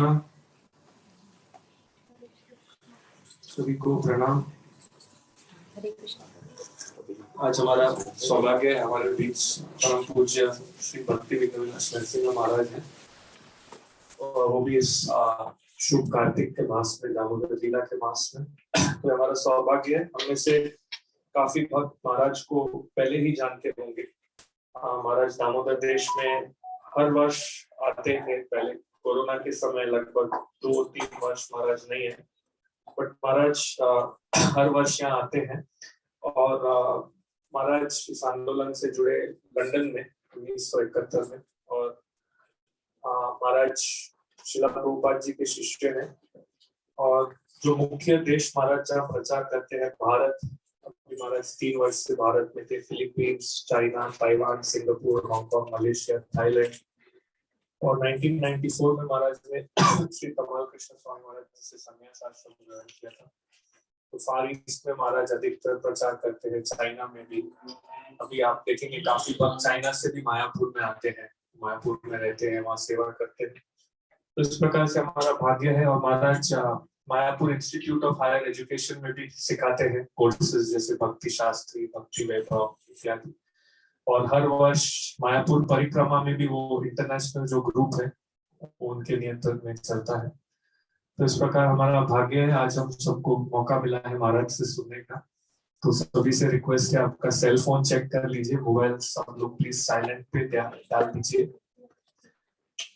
कृष्णा। सभी को प्रणाम। आज हमारा सौभाग्य है, हमारे बीच परम पूज्य श्री भक्ति विद्याविलास नरसिंह महाराज हैं। और वो भी इस शुभ कार्तिक के मास में, दामोदर लीला के मास में। तो हमारा सौभाग्य है। हमें से काफ़ी भक्त महाराज को पहले ही जानते होंगे। महाराज दामोदर देश में हर वर्ष आते हैं। के समय लगभग दो तीन वर्ष महाराज नहीं है बट महाराज हर वर्ष यहाँ आते हैं और महाराज इस आंदोलन से जुड़े लंदन में, उन्नीस सौ इकहत्तर में और महाराज शिला प्रभुपाद जी के शिष्य हैं और जो मुख्य देश महाराज जहाँ प्रचार करते हैं, भारत, अभी महाराज तीन वर्ष से भारत में थे, Philippines, China, Taiwan, Singapore, Hong Kong, Malaysia, Thailand और 1994 में महाराज ने श्री कमाल कृष्ण स्वामी महाराज से संन्यास आश्रम ग्रहण किया था। तो फार ईस्ट में महाराज अधिकतर प्रचार करते हैं, चाइना में भी। अभी आप देखेंगे काफ़ी भक्त चाइना से भी मायापुर में आते हैं। मायापुर में रहते हैं, वहाँ सेवा करते हैं। तो इस प्रकार से हमारा भाग्य है और Maharaj Mayapur institute of higher education में भी सिखाते हैं। कोर्सेज जैसे भक्ति शास्त्री, भक्ति वैभव इत्यादि। और हर वर्ष मायापुर परिक्रमा में भी वो इंटरनेशनल जो ग्रुप है वो उनके नियंत्रण में चलता है। तो इस प्रकार हमारा भाग्य है, आज हम सबको मौका मिला है महाराज से सुनने का। तो सभी से रिक्वेस्ट है, आपका सेल फ़ोन चेक कर लीजिए मोबाइल सब लोग प्लीज़ साइलेंट पे डाल दीजिए।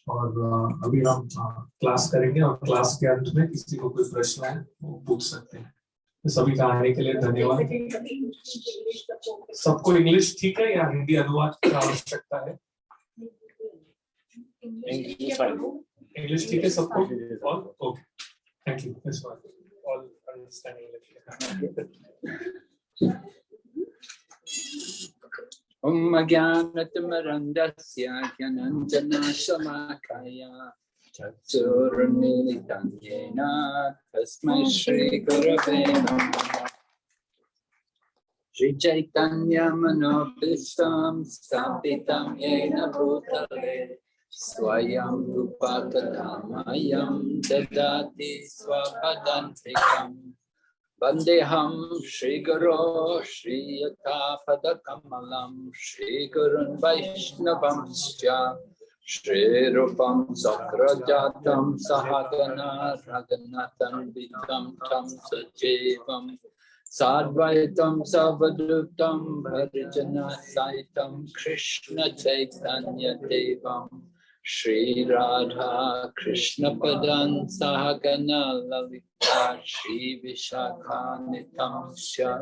और अभी हम क्लास करेंगे और क्लास के अंत में किसी को कोई प्रश्न है, वो पूछ सकते हैं। सभी का आने के लिए धन्यवाद। सबको इंग्लिश ठीक है या हिंदी अनुवाद की आवश्यकता है? इंग्लिश ठीक है सबको? All okay thank you this one all understand English ॐ अज्ञानतिमरन्दस्य ज्ञानञ्जनाशलाकाय चक्षुरुन्मीलितं येन तस्मै श्रीगुरवे नमः श्रीचैतन्यमनोभीष्टं स्थापितं येन भूतले स्वयं रूपकथामयं ददाति स्वपदान्तिकम् वन्देऽहं श्रीगुरो श्रीयथापदकमलं श्रीगुरुन् वैष्णवंश्च Shri Rupam Sakrajatam Sahagana Raganatam Vitam Tam Sajevam Sadvaitam Savadutam Varijana Saitam Krishna Chaitanya Devam Shri Radha Krishna Padan Sahagana Lalita Shri Vishakha Nitamsya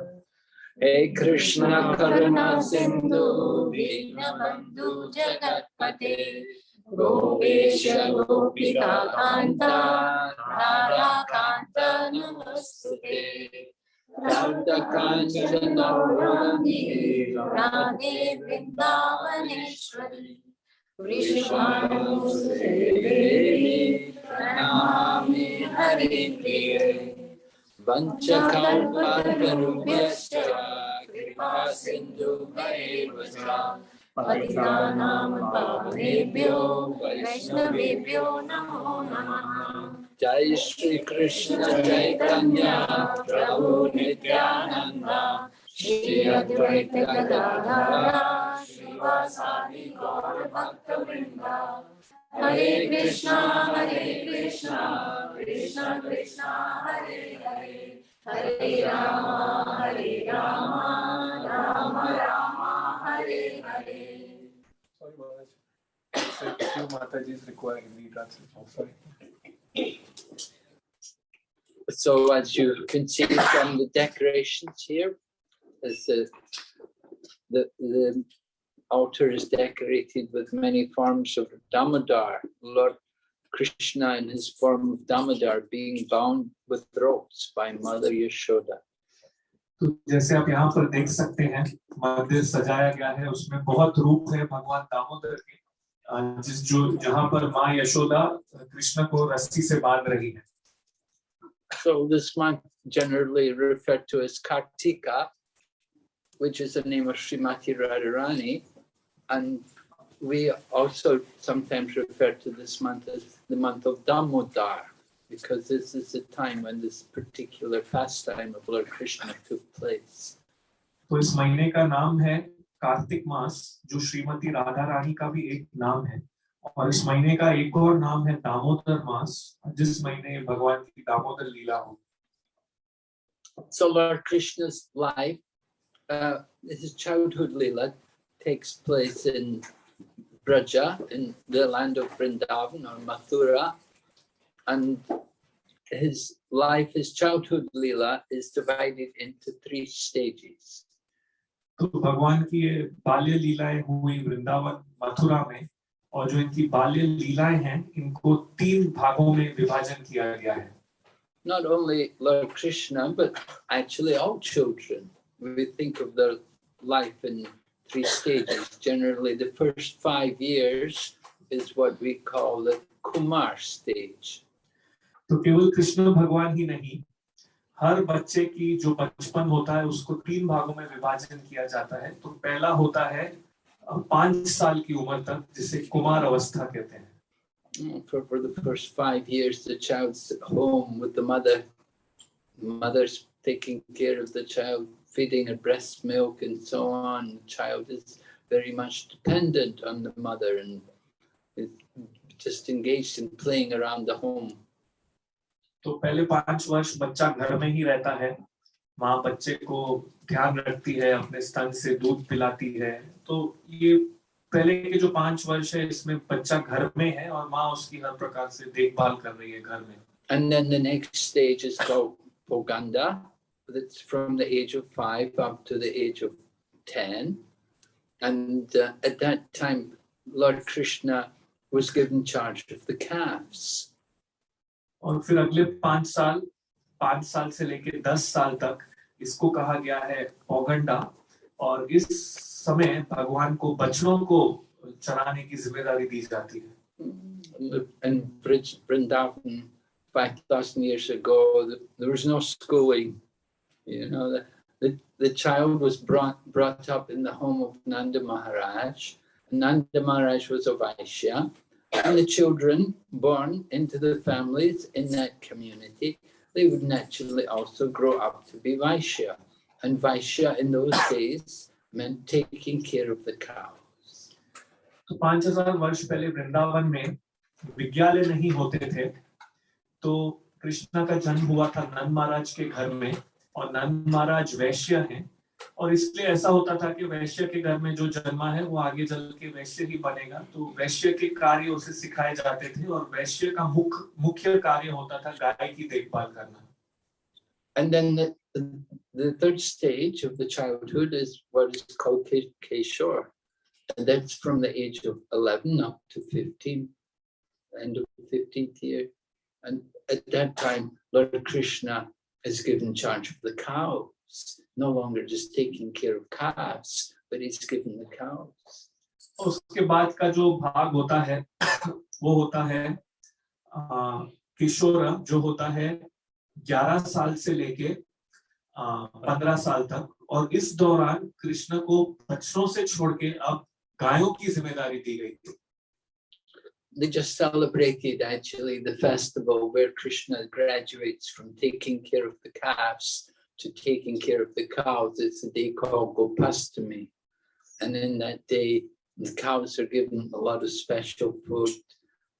हे कृष्ण करुणा सिंधु दीन बंधु जगतपते, गोपेश गोपिका कांता राधा कांत नमस्ते राध कांचन गौरांगी राधे वृंदावनेश्वरी वृषभानु देवी नमामि हरि प्रिय वञ्चकल्पतरुभ्यश्च कृपा सिन्धुभैव च पतितानां पावनेभ्यो वैष्णवेभ्यो नमो नमः। जय श्री कृष्ण चैतन्य प्रभु भक्तवृंद Hare Krishna, Hare Krishna, Krishna Krishna, Hare Hare, Hare Rama, Hare Rama, Rama Rama, Hare Hare. Sorry, Maharaj. Few Mataji's requiring retranslation. Sorry. So as you continue from the decorations here, there's the, the, the altar is decorated with many forms of Damodar, Lord Krishna in his form of Damodar being bound with ropes by Mother Yashoda. तो जैसे आप यहाँ पर देख सकते हैं मंदिर सजाया गया है उसमें बहुत रूप है भगवान दामोदर के अ, जिस जो जहाँ पर माँ यशोदा कृष्ण को रस्सी से बांध रही है So this month generally referred to as Kartika, which is the name of Srimati Radharani. And we also sometimes refer to this month as the month of Damodar, because this is the time when this particular pastime of Lord Krishna took place. तो इस महीने का नाम है कार्तिक मास जो श्रीमती राधा रानी का भी एक नाम है और इस महीने का एक और नाम है दामोदर मास जिस महीने भगवान की दामोदर लीला हो So Lord Krishna's life, uh, his childhood Leela takes place in Braja, in the land of Vrindavan or Mathura. And his life, his childhood Leela is divided into three stages. तो भगवान की ये बाल्य लीलाएं हुई वृंदावन मथुरा में और जो इनकी बाल्य लीलाएं हैं इनको तीन भागों में विभाजन किया गया है Not only Lord Krishna, but actually all children. We think of their life in three stages. Generally, the first five years is what we call the Kumar stage. तो केवल कृष्ण भगवान ही नहीं हर बच्चे की जो बचपन होता है उसको तीन भागों में विभाजन किया जाता है तो पहला होता है अ, पाँच साल की उम्र तक जिसे कुमार अवस्था कहते हैं Mm, For, for the first five years, the child's at home with the mother. Mother's taking care of the child, feeding her breast milk and so on. The child is very much dependent on the mother and is just engaged in playing around the home. तो पहले पाँच वर्ष बच्चा घर में ही रहता है माँ बच्चे को ध्यान रखती है अपने स्तन से दूध पिलाती है तो ये पहले के जो पाँच वर्ष है इसमें बच्चा घर में है और माँ उसकी हर प्रकार से देखभाल कर रही है घर में and then the next stage is called pauganda That's from the age of five up to the age of 10. And uh, at that time, Lord Krishna was given charge of the calves. और फिर अगले पांच साल पांच साल से लेके दस साल तक इसको कहा गया है पौगंडा और इस समय भगवान को बच्चों को चराने की जिम्मेदारी दी जाती है In Brij- Vrindavan, 5,000 years ago, th- there was no schooling. You know, the, the, the child was brought, brought up in the home of Nanda Maharaj. Nanda Maharaj was a Vaishya. And the children born into the families in that community, they would naturally also grow up to be Vaishya. And Vaishya in those days meant taking care of the cows. तो पांच हजार वर्ष पहले वृंदावन में विद्यालय नहीं होते थे तो कृष्णा का जन्म हुआ था नंद महाराज के घर में और नंद महाराज वैश्य हैं और इसलिए ऐसा होता था कि वैश्य के घर में जो जन्मा है वो आगे चल के वैश्य ही बनेगा तो वैश्य के कार्य उसे सिखाए जाते थे और वैश्य का मुख्य मुख्य कार्य होता था गाय की देखभाल करना And then the, the, the third stage of the childhood is what is called Ke- Keshor. And that's from the age of 11 up to 15, end of the 15th year. And at that time, Lord Krishna is given charge of the cows, no longer just taking care of calves, but he's given the cows. उसके बाद का जो भाग होता है वो होता है किशोर जो होता है ग्यारह साल से लेके पंद्रह साल तक और इस दौरान कृष्ण को बच्चों से छोड़ के अब गायों की ज़िम्मेदारी दी गई थी They just celebrated actually the festival where Krishna graduates from taking care of the calves to taking care of the cows. It's a day called Gopastami. And in that day, the cows are given a lot of special food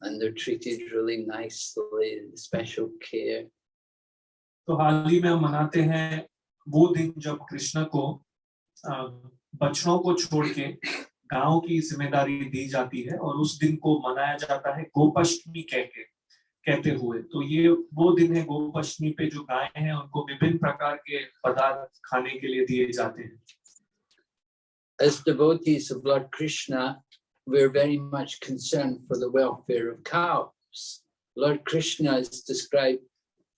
and they're treated really nicely, special care. तो हाल ही में हम मनाते हैं वो दिन जब कृष्ण को आ, बच्चों को छोड़ के गाँव की ज़िम्मेदारी दी जाती है और उस दिन को मनाया जाता है गोपाष्टमी कह के कहते हुए तो ये वो दिन है गोपाष्टमी पे जो गाय हैं उनको विभिन्न प्रकार के पदार्थ खाने के लिए दिए जाते हैं As devotees of Lord Krishna, we're very much concerned for the welfare of cows. Lord Krishna is described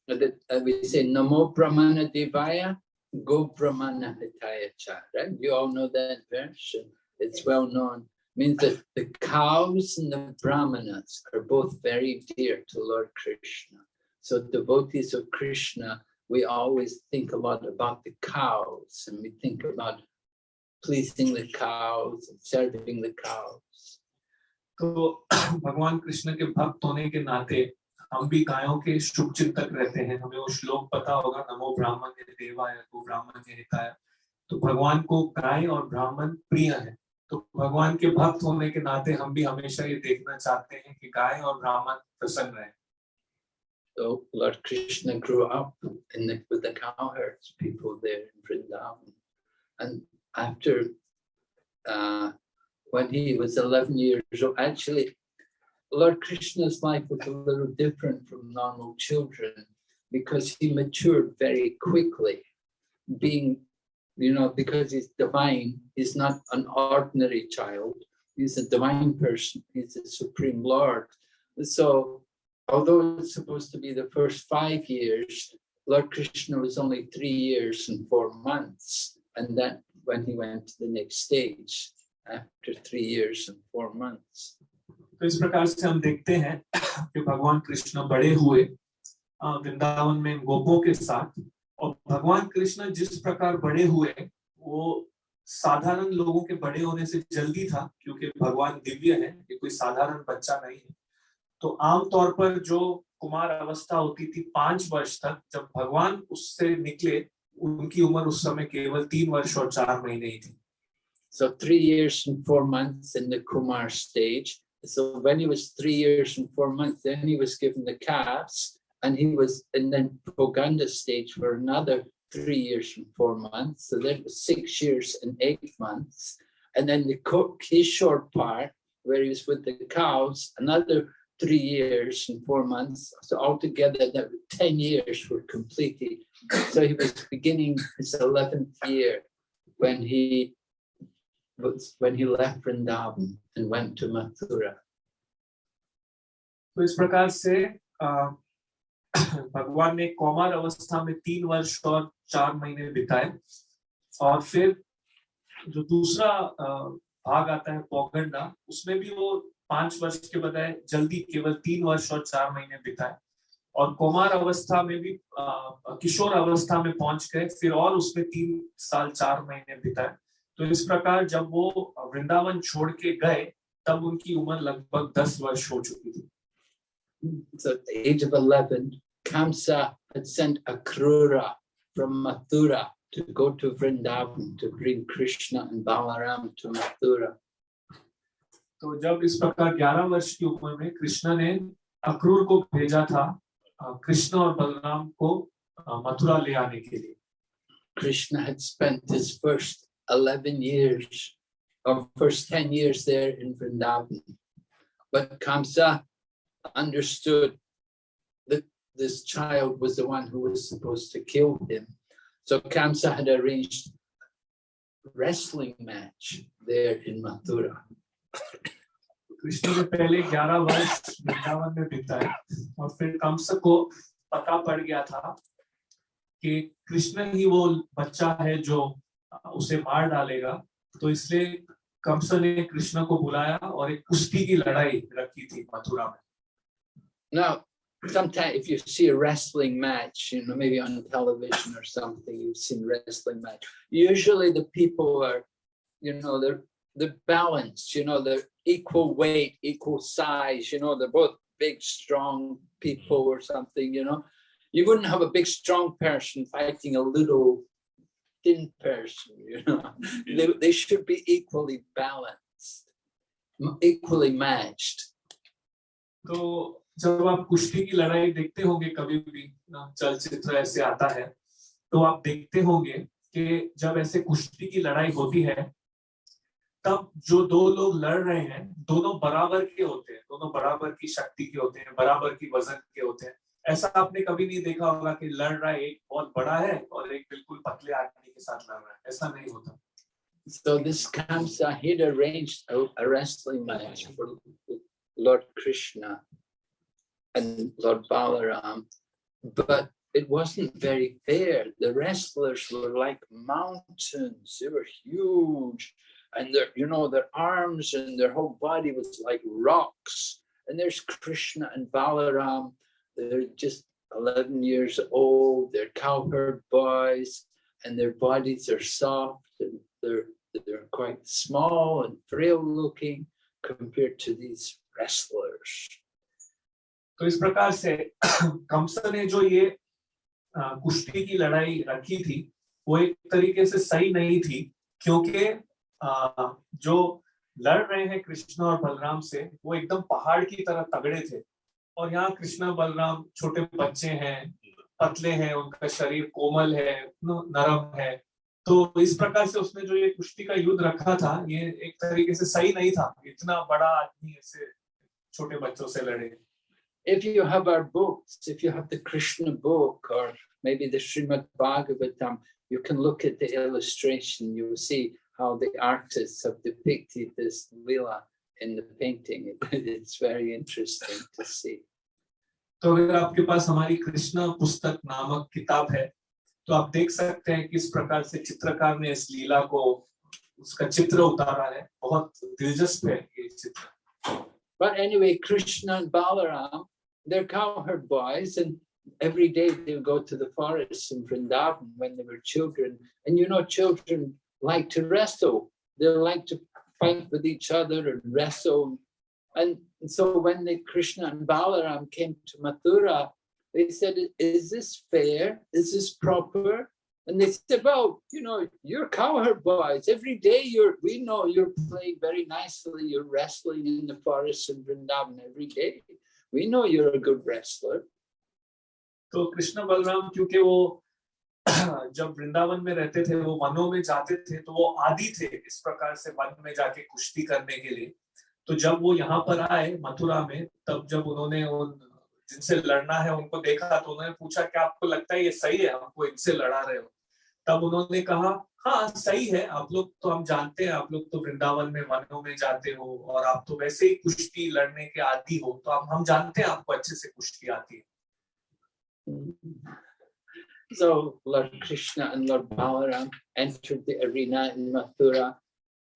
that uh, we say Namo Brahmana Devaya, Go Brahmana Hitaya Cha, right? You all know that verse. and It's well known. Means that the cows and the brahmanas are both very dear to Lord Krishna. So devotees of Krishna, we always think a lot about the cows and we think about pleasing the cows and serving the cows. तो भगवान कृष्ण के भक्त होने के नाते हम भी गायों के शुभ चिंतक रहते हैं हमें वो श्लोक पता होगा नमो ब्राह्मण देवाय गो ब्राह्मण हिताय तो भगवान को गाय और ब्राह्मण प्रिय है तो भगवान के भक्त होने के नाते हम भी हमेशा ये देखना चाहते हैं कि गाय और ब्राह्मण प्रसन्न रहे So Lord Krishna grew up in the, with the cowherds, people there in Vrindavan. And after, uh, when he was 11 years old, actually, Lord Krishna's life was a little different from normal children because he matured very quickly. Being, you know, because he's divine, he's not an ordinary child. He's a divine person. He's the supreme Lord. So although it's supposed to be the first five years, Lord Krishna was only three years and four months. And that when he went to the next stage after three years and four months. तो इस प्रकार से हम देखते हैं कि भगवान कृष्ण बड़े हुए अ, वृंदावन में गोपों के साथ और भगवान कृष्ण जिस प्रकार बड़े हुए वो साधारण लोगों के बड़े होने से जल्दी था क्योंकि भगवान दिव्य है ये कोई साधारण बच्चा नहीं है। तो आमतौर पर जो कुमार अवस्था होती थी पाँच वर्ष तक जब भगवान उससे निकले उनकी उम्र उस समय केवल तीन वर्ष और चार महीने ही थी। So three years and four months in the Kumar stage. So when he was three years and four months, then he was given the calves and he was in the pauganda stage for another three years and four months. So that was six years and eight months. And then the short part, where he was with the cows, another three years and four months. So altogether, that 10 years were completed. So he was beginning his 11th year when he was, when he left Vrindavan and went to Mathura. So इस प्रकार से भगवान ने कौमार अवस्था में तीन वर्ष और चार महीने बिताए। और फिर जो दूसरा भाग आता है पौगंडा उसमें भी वो पाँच वर्ष के बजाय जल्दी केवल तीन वर्ष और चार महीने बिताए। और कौमार अवस्था में भी किशोर अवस्था में पहुँच गए फिर और उसमें तीन साल चार महीने बिताए। तो इस प्रकार जब वो वृंदावन छोड़ के गए तब उनकी उम्र लगभग दस वर्ष हो चुकी थी। So at the age of 11, Kamsa had sent Akrura from Mathura to go to Vrindavan to bring Krishna and Balaram to Mathura. तो जब इस प्रकार 11 वर्ष की उम्र में कृष्ण ने अक्रूर को भेजा था अ, कृष्ण और बलराम को अ, मथुरा ले आने के लिए Krishna had spent his first 11 years or first 10 years there in Vrindavan. But Kamsa understood that this child was the one who was supposed to kill him. So Kamsa had arranged a wrestling match there in Mathura. Krishna ने पहले 11 वर्ष वृंदावन में बिताए और फिर कंस को पता पड़ गया था कि कृष्ण ही वो बच्चा है जो उसे मार डालेगा तो इसलिए कंस ने कृष्ण को बुलाया और एक कुश्ती की लड़ाई रखी थी मथुरा में Now, sometimes if you see a wrestling match, you know, maybe on television or something, you've seen wrestling match. Usually the people are, you know, they're they're balanced, you know, they're equal weight, equal size, you know, they're both big, strong people or something, you know. You wouldn't have a big, strong person fighting a little thin person, you know. They, they should be equally balanced, equally matched. तो जब आप कुश्ती की लड़ाई देखते होंगे कभी भी चलचित्र ऐसे आता है तो आप देखते होंगे कि जब ऐसे कुश्ती की लड़ाई होती है तब जो दो लोग लड़ रहे हैं दोनों बराबर के होते हैं दोनों बराबर की शक्ति के होते हैं बराबर की वज़न के होते हैं। ऐसा आपने कभी नहीं देखा होगा कि लड़ रहा है एक बहुत बड़ा है और एक बिल्कुल पतले आदमी के साथ लड़ रहा है ऐसा नहीं होता। So this Kamsa, he'd arranged a, a wrestling match for Lord Krishna. And Lord Balaram, but it wasn't very fair. The wrestlers were like mountains; they were huge, and their, you know, their arms and their whole body was like rocks. And there's Krishna and Balaram. They're just 11 years old. They're cowherd boys, and their bodies are soft and they're they're quite small and frail looking compared to these wrestlers. तो इस प्रकार से कंस ने जो ये कुश्ती की लड़ाई रखी थी, वो एक तरीके से सही नहीं थी, क्योंकि जो लड़ रहे हैं कृष्ण और बलराम से, वो एकदम पहाड़ की तरह तगड़े थे। और यहाँ कृष्णा, बलराम छोटे बच्चे हैं, पतले हैं, उनका शरीर कोमल है नरम है। तो इस प्रकार से उसने जो ये कुश्ती का युद्ध रखा था, ये एक तरीके से सही नहीं था। इतना बड़ा आदमी ऐसे छोटे बच्चों से लड़े। If you have our books, if you have the Krishna book or maybe the Srimad Bhagavatam, you can look at the illustration. You will see how the artists have depicted this lila in the painting. It's very interesting to see. तो अगर आपके पास हमारी कृष्ण पुस्तक नामक किताब है तो आप देख सकते हैं किस प्रकार से चित्रकार ने इस लीला को उसका चित्र उतारा है बहुत दिलचस्प है ये चित्र But anyway, Krishna and Balaram, they're cowherd boys, and every day they would go to the forests in Vrindavan when they were children. And you know, children like to wrestle, they like to fight with each other and wrestle. And so when Krishna and Balaram came to Mathura, they said, Is this fair? Is this proper? And they said, Well, you know, you're cowherd boys. Every day you're we know you're playing very nicely, you're wrestling in the forest in Vrindavan every day. We know you're a good wrestler. तो कृष्ण बलराम, क्योंकि वो जब वृंदावन में रहते थे, वो वनों में जाते थे तो वो आदि थे इस प्रकार से वन में जाके कुश्ती करने के लिए। तो जब वो यहाँ पर आए, मथुरा में, तब जब उन्होंने उन, जिनसे लड़ना है, उनको देखा तो उन्होंने पूछा, क्या आपको लगता है ये सही है? हमको इनसे लड़ा रहे हो? तब उन्होंने कहा हाँ सही है आप लोग तो हम जानते हैं आप लोग तो वृंदावन में वनों में जाते हो और आप तो वैसे ही कुश्ती लड़ने के आदि हो तो हम हम जानते हैं आपको अच्छे से कुश्ती आती है So Lord Krishna and Lord Balaram entered the arena in Mathura.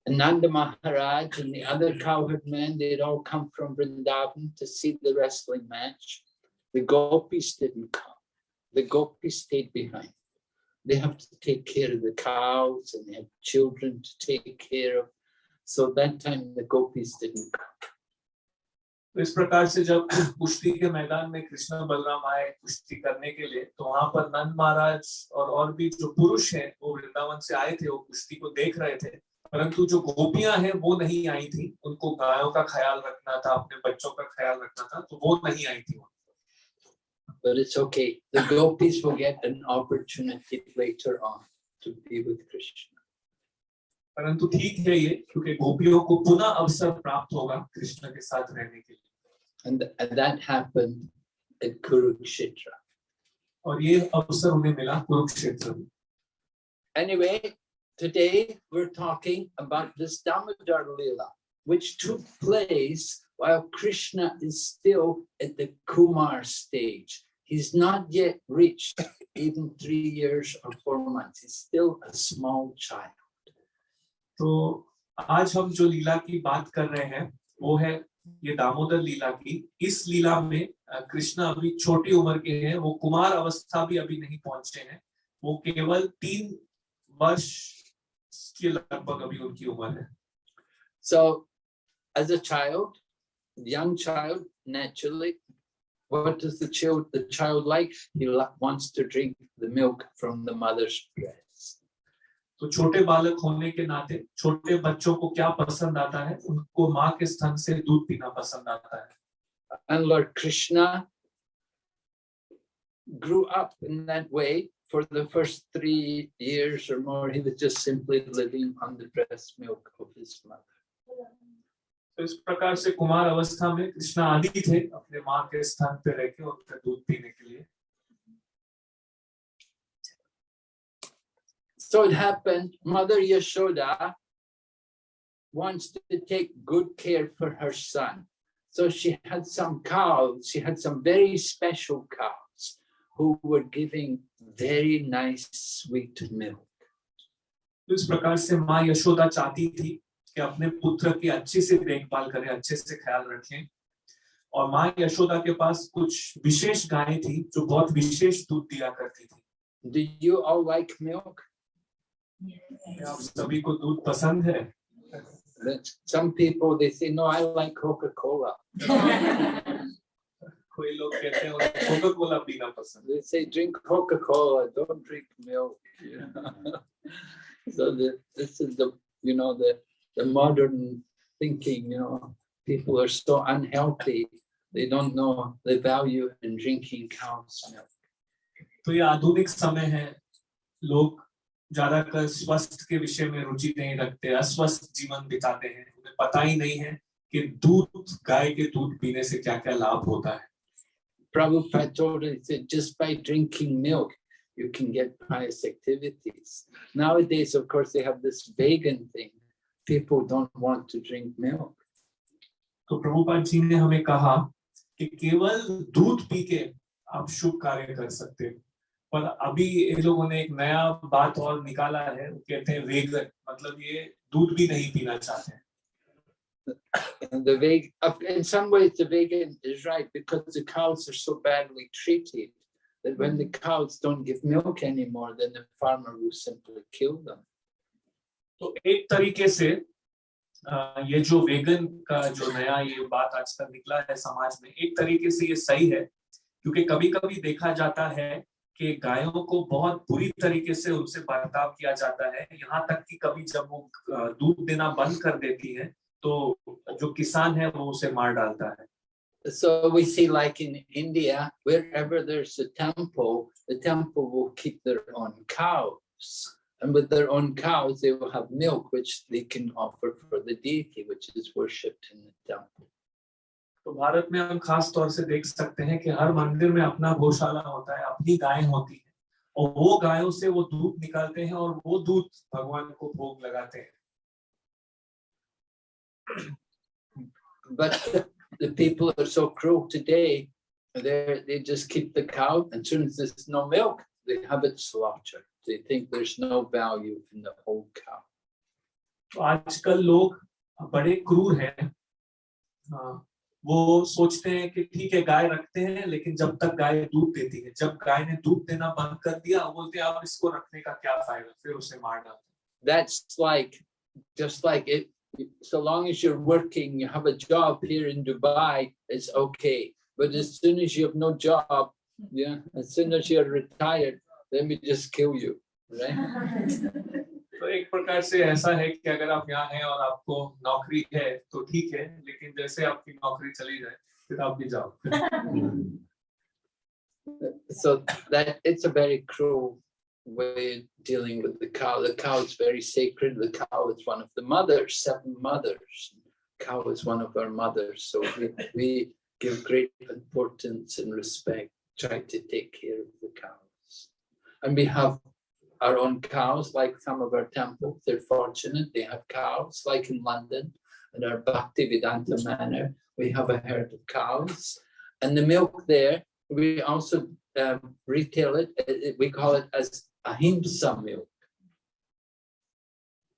And Nanda Maharaj and the other cowherd men, they'd all come from Vrindavan to see the wrestling match. The gopis didn't come. The gopis stayed behind. They have to take care of the cows and they have children to take care of. So that time the gopis didn't come. इस प्रकार से जब कुश्ती के मैदान में कृष्ण बलराम आए कुश्ती करने के लिए तो वहाँ पर नंद महाराज और और भी जो पुरुष हैं, वो वृंदावन से आए थे, वो कुश्ती को देख रहे थे परंतु जो गोपियाँ हैं, वो नहीं आई थी उनको गायों का ख्याल रखना था, अपने बच्चों का ख्याल रखना था तो वो नहीं आई थी But it's okay. The gopis will get an opportunity later on to be with Krishna. परंतु ठीक है ये क्योंकि गोपियों को पुनः अवसर प्राप्त होगा कृष्ण के साथ रहने के लिए And, and that happened at Kurukshetra. और ये अवसर उन्हें मिला कुरुक्षेत्र में Anyway, today we're talking about this Damodar Lila, which took place while Krishna is still at the Kumar stage. He's not yet reached even three years or four months. He's still a small child. तो आज हम जो लीला की बात कर रहे हैं वो है ये दामोदर लीला की इस लीला में अ, कृष्ण अभी छोटी उम्र के हैं वो कुमार अवस्था भी अभी नहीं पहुँचे हैं वो केवल तीन वर्ष के लगभग अभी उनकी उम्र है So, as a child, young child, naturally, what does the child the child like? He li- wants to drink the milk from the mother's breast. तो छोटे बालक होने के नाते छोटे बच्चों को क्या पसंद आता है उनको माँ के स्तन से दूध पीना पसंद आता है And Lord Krishna grew up in that way for the first three years or more. He was just simply living on the breast milk of his mother. तो इस प्रकार से कुमार अवस्था में कृष्ण आदि थे अपने माँ के स्थान पे रह के उनका दूध पीने के लिए So it happened, Mother Yashoda wants to take good care for her son. So she had some cows, she had some very special cows who were giving very nice sweet milk. तो इस प्रकार से माँ यशोदा चाहती थी कि अपने पुत्र की अच्छे से देखभाल करें अच्छे से ख्याल रखें और माँ यशोदा के पास कुछ विशेष गायें थी जो बहुत विशेष दूध दिया करती थी Do you all like milk? आप सभी को दूध पसंद है Some people, they say, no, I like Coca-Cola. कोई लोग कहते हैं कोका कोला पीना पसंद They say, drink Coca-Cola, don't drink milk. know. So the, this is the, you know, the, the modern thinking, you know, people are so unhealthy. They don't know the value in drinking cow's milk. तो ये आधुनिक समय है लोग ज्यादातर स्वस्थ के विषय में रुचि नहीं रखते अस्वस्थ जीवन बिताते हैं उन्हें पता ही नहीं है कि दूध गाय के दूध पीने से क्या क्या लाभ होता है Prabhupada told us that just by drinking milk, you can get pious activities. Nowadays, of course, they have this vegan thing. People don't want to drink milk. तो प्रभुपाद जी ने हमें कहा कि केवल दूध पी के आप शुभ कार्य कर सकते हो पर अभी ये लोगों ने एक नया बात और निकाला है वो कहते हैं वेगन मतलब ये दूध भी नहीं पीना चाहते हैं And the veg, in some ways, the vegan is right because the cows are so badly treated that when the cows don't give milk anymore, then the farmer will simply kill them. तो एक तरीके से ये जो vegan का जो नया ये बात आजकल निकला है समाज में एक तरीके से ये सही है क्योंकि कभी कभी देखा जाता है कि गायों को बहुत बुरी तरीके से उनसे बर्ताव किया जाता है यहाँ तक कि कभी जब वो दूध देना बंद कर देती है तो जो किसान है वो उसे मार डालता है So we see like in India, wherever there's a temple, the temple will keep their own cows. And with their own cows, they will have milk, which they can offer for the deity, which is worshipped in the temple. तो भारत में हम खास तौर से देख सकते हैं कि हर मंदिर में अपना गौशाला होता है अपनी गायें होती है और वो गायों से वो दूध निकालते हैं और वो दूध भगवान को भोग लगाते हैं But the people are so cruel today, they they just keep the cow, and soon as there's no milk, they have it slaughtered. They think there's no value in the whole cow. तो आजकल लोग बड़े क्रूर हैं हाँ, वो सोचते हैं कि ठीक है गाय रखते हैं लेकिन जब तक गाय दूध देती है जब गाय ने दूध देना बंद कर दिया वो बोलते हैं अब इसको रखने का क्या फायदा फिर उसे मार डालते हैं। That's like, just like it, so long as you're working, you have a job here in Dubai, it's okay. But as soon as you have no job, yeah, as soon as you're retired, then we just kill you, right? तो एक प्रकार से ऐसा है कि अगर आप यहाँ हैं और आपको नौकरी है तो ठीक है लेकिन जैसे आपकी नौकरी चली जाए फिर आप भी जाओ So that it's a very cruel way of dealing with the cow. The cow is very sacred. The cow is one of the mothers, seven mothers. Cow is one of our mothers. So we, we give great importance and respect, try to take care of the cows. And we have our own cows, like some of our temples. They're fortunate. They have cows, like in London, in our Bhakti Vedanta manor. We have a herd of cows. And the milk there, we also um, retail it, uh, uh, we call it as ahimsa milk.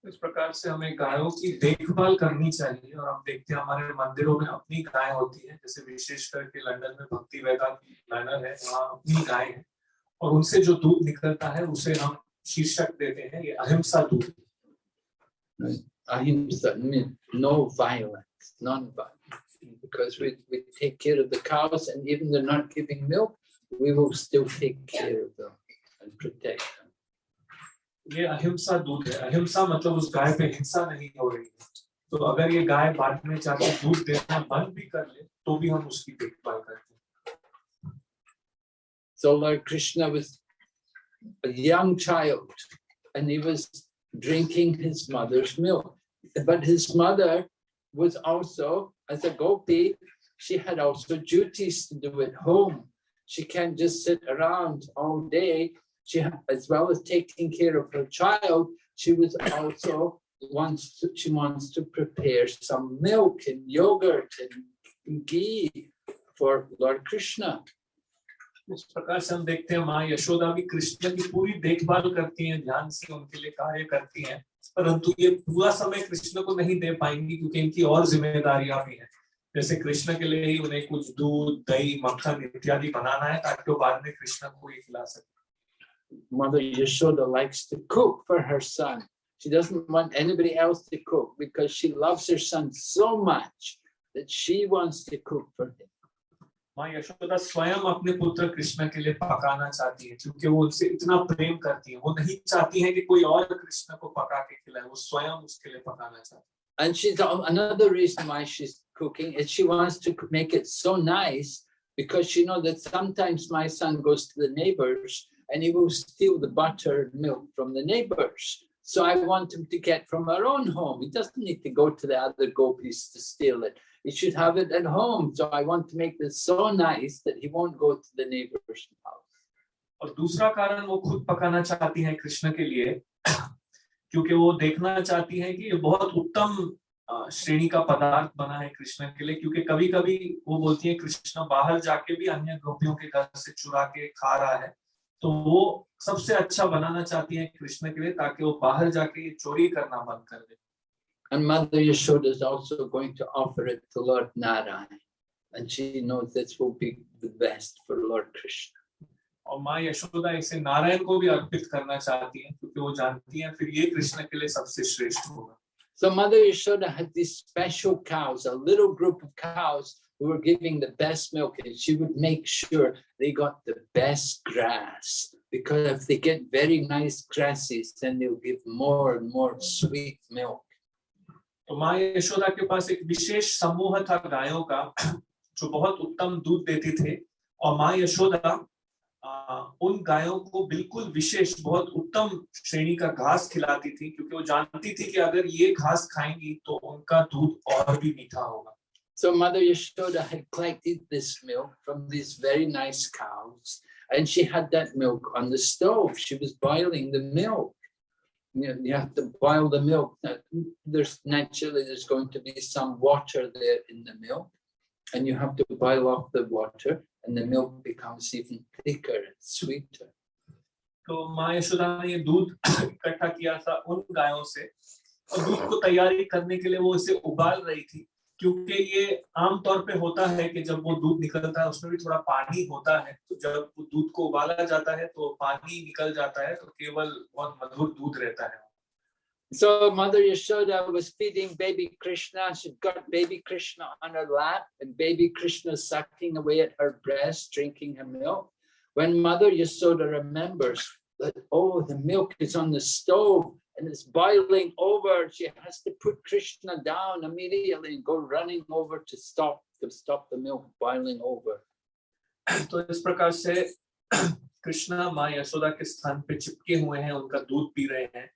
इस प्रकार से हमें गायों की देखभाल करनी चाहिए और हम देखते हैं हमारे मंदिरों में अपनी गाय होती है जैसे विशेष करके लंदन में भक्ति वेदांत मैनर है वहाँ अपनी गाय है और उनसे जो दूध निकलता है उसे हम शीर्षक देते हैं ये अहिंसा दूध Ahimsa means no violence, non-violence. Because we, we take care of the cows and even they're not giving milk, we will still take care of them and protect them. ये अहिंसा दूध है अहिंसा मतलब उस गाय पे हिंसा नहीं हो रही है तो अगर ये गाय बाद में दूध देना बंद भी कर ले तो भी हम उसकी देखभाल करते हैं So Lord Krishna was a young child and he was drinking his mother's milk. But his mother was also, as a gopi, she had also duties to do at home. She can't just sit around all day. She, as well as taking care of her child, she was also wants to, she wants to prepare some milk and yogurt and ghee for Lord Krishna. इस प्रकार से हम देखते हैं, माँ यशोदा भी कृष्ण की पूरी देखभाल करती हैं, ध्यान से उनके लिए कार्य करती हैं, परंतु ये पूरा समय कृष्ण को नहीं दे पाएँगी क्योंकि इनकी और जिम्मेदारियाँ भी हैं जैसे कृष्ण के लिए ही उन्हें कुछ दूध, दही, मक्खन इत्यादि बनाना है, ताकि वो बाद में कृष्ण को ही खिला सके Mother Yashoda likes to cook for her son. She doesn't want anybody else to cook because she loves her son so much that she wants to cook for him. माँ यशोदा स्वयं अपने पुत्र कृष्ण के लिए पकाना चाहती है क्योंकि वो उनसे इतना प्रेम करती है वो नहीं चाहती है कि कोई और कृष्ण को पका के खिलाए वो स्वयं उसके लिए पकाना चाहती है And she's another reason why she's cooking is she wants to make it so nice because she knows that sometimes my son goes to the neighbors and he will steal the butter and milk from the neighbors. So I want him to get from our own home. He doesn't need to go to the other gopis to steal it. He should have it at home. So I want to make this so nice that he won't go to the neighbor's house. और दूसरा कारण वो खुद पकाना चाहती है कृष्ण के लिए, क्योंकि वो देखना चाहती है कि ये बहुत उत्तम श्रेणी का पदार्थ बना है कृष्ण के लिए, क्योंकि कभी कभी वो बोलती है, कृष्ण, बाहर जाके भी अन्य गोपियों के घर से चुरा के खा रहा है तो वो सबसे अच्छा बनाना चाहती है कृष्ण के लिए, ताकि वो बाहर जाके चोरी करना बंद कर दे And Mother Yashoda is also going to offer it to Lord Narayan. And she knows this will be the best for Lord Krishna. और माँ यशोदा इसे नारायण को भी अर्पित करना चाहती है क्योंकि वो जानती है फिर ये कृष्ण के लिए सबसे श्रेष्ठ होगा So Mother Yashoda had these special cows, a little group of cows who were giving the best milk, and she would make sure they got the best grass. Because if they get very nice grasses, then they'll give more and more sweet milk. तो माँ यशोदा के पास एक विशेष समूह था गायों का जो बहुत उत्तम दूध देते थे और माँ यशोदा उन गायों को बिल्कुल विशेष बहुत उत्तम श्रेणी का घास खिलाती थी क्योंकि वो जानती थी कि अगर ये घास खाएँगी तो उनका दूध और भी मीठा होगा So Mother Yashoda had collected this milk from these very nice cows, and she had that milk on the stove. She was boiling the milk. You, know, you have to boil the milk. Now, there's naturally there's going to be some water there in the milk, and you have to boil off the water and the milk becomes even thicker and sweeter. तो माँ यशोदा ने ये दूध इकट्ठा किया था उन गायों से और दूध को तैयारी करने के लिए वो इसे उबाल रही थी क्योंकि ये आमतौर पे होता है कि जब वो दूध निकलता है उसमें भी थोड़ा पानी होता है तो जब दूध को उबाला जाता है तो पानी निकल जाता है तो केवल बहुत मधुर दूध रहता है So Mother Yashoda was feeding baby Krishna. She'd got baby Krishna on her lap and baby Krishna sucking away at her breast, drinking her milk. When Mother Yashoda remembers that, oh, the milk is on the stove and it's boiling over, she has to put Krishna down immediately and go running over to stop to stop the milk boiling over. तो इस प्रकार से कृष्णा माँ यशोदा के स्थान पे चिपके हुए हैं उनका दूध पी रहे हैं।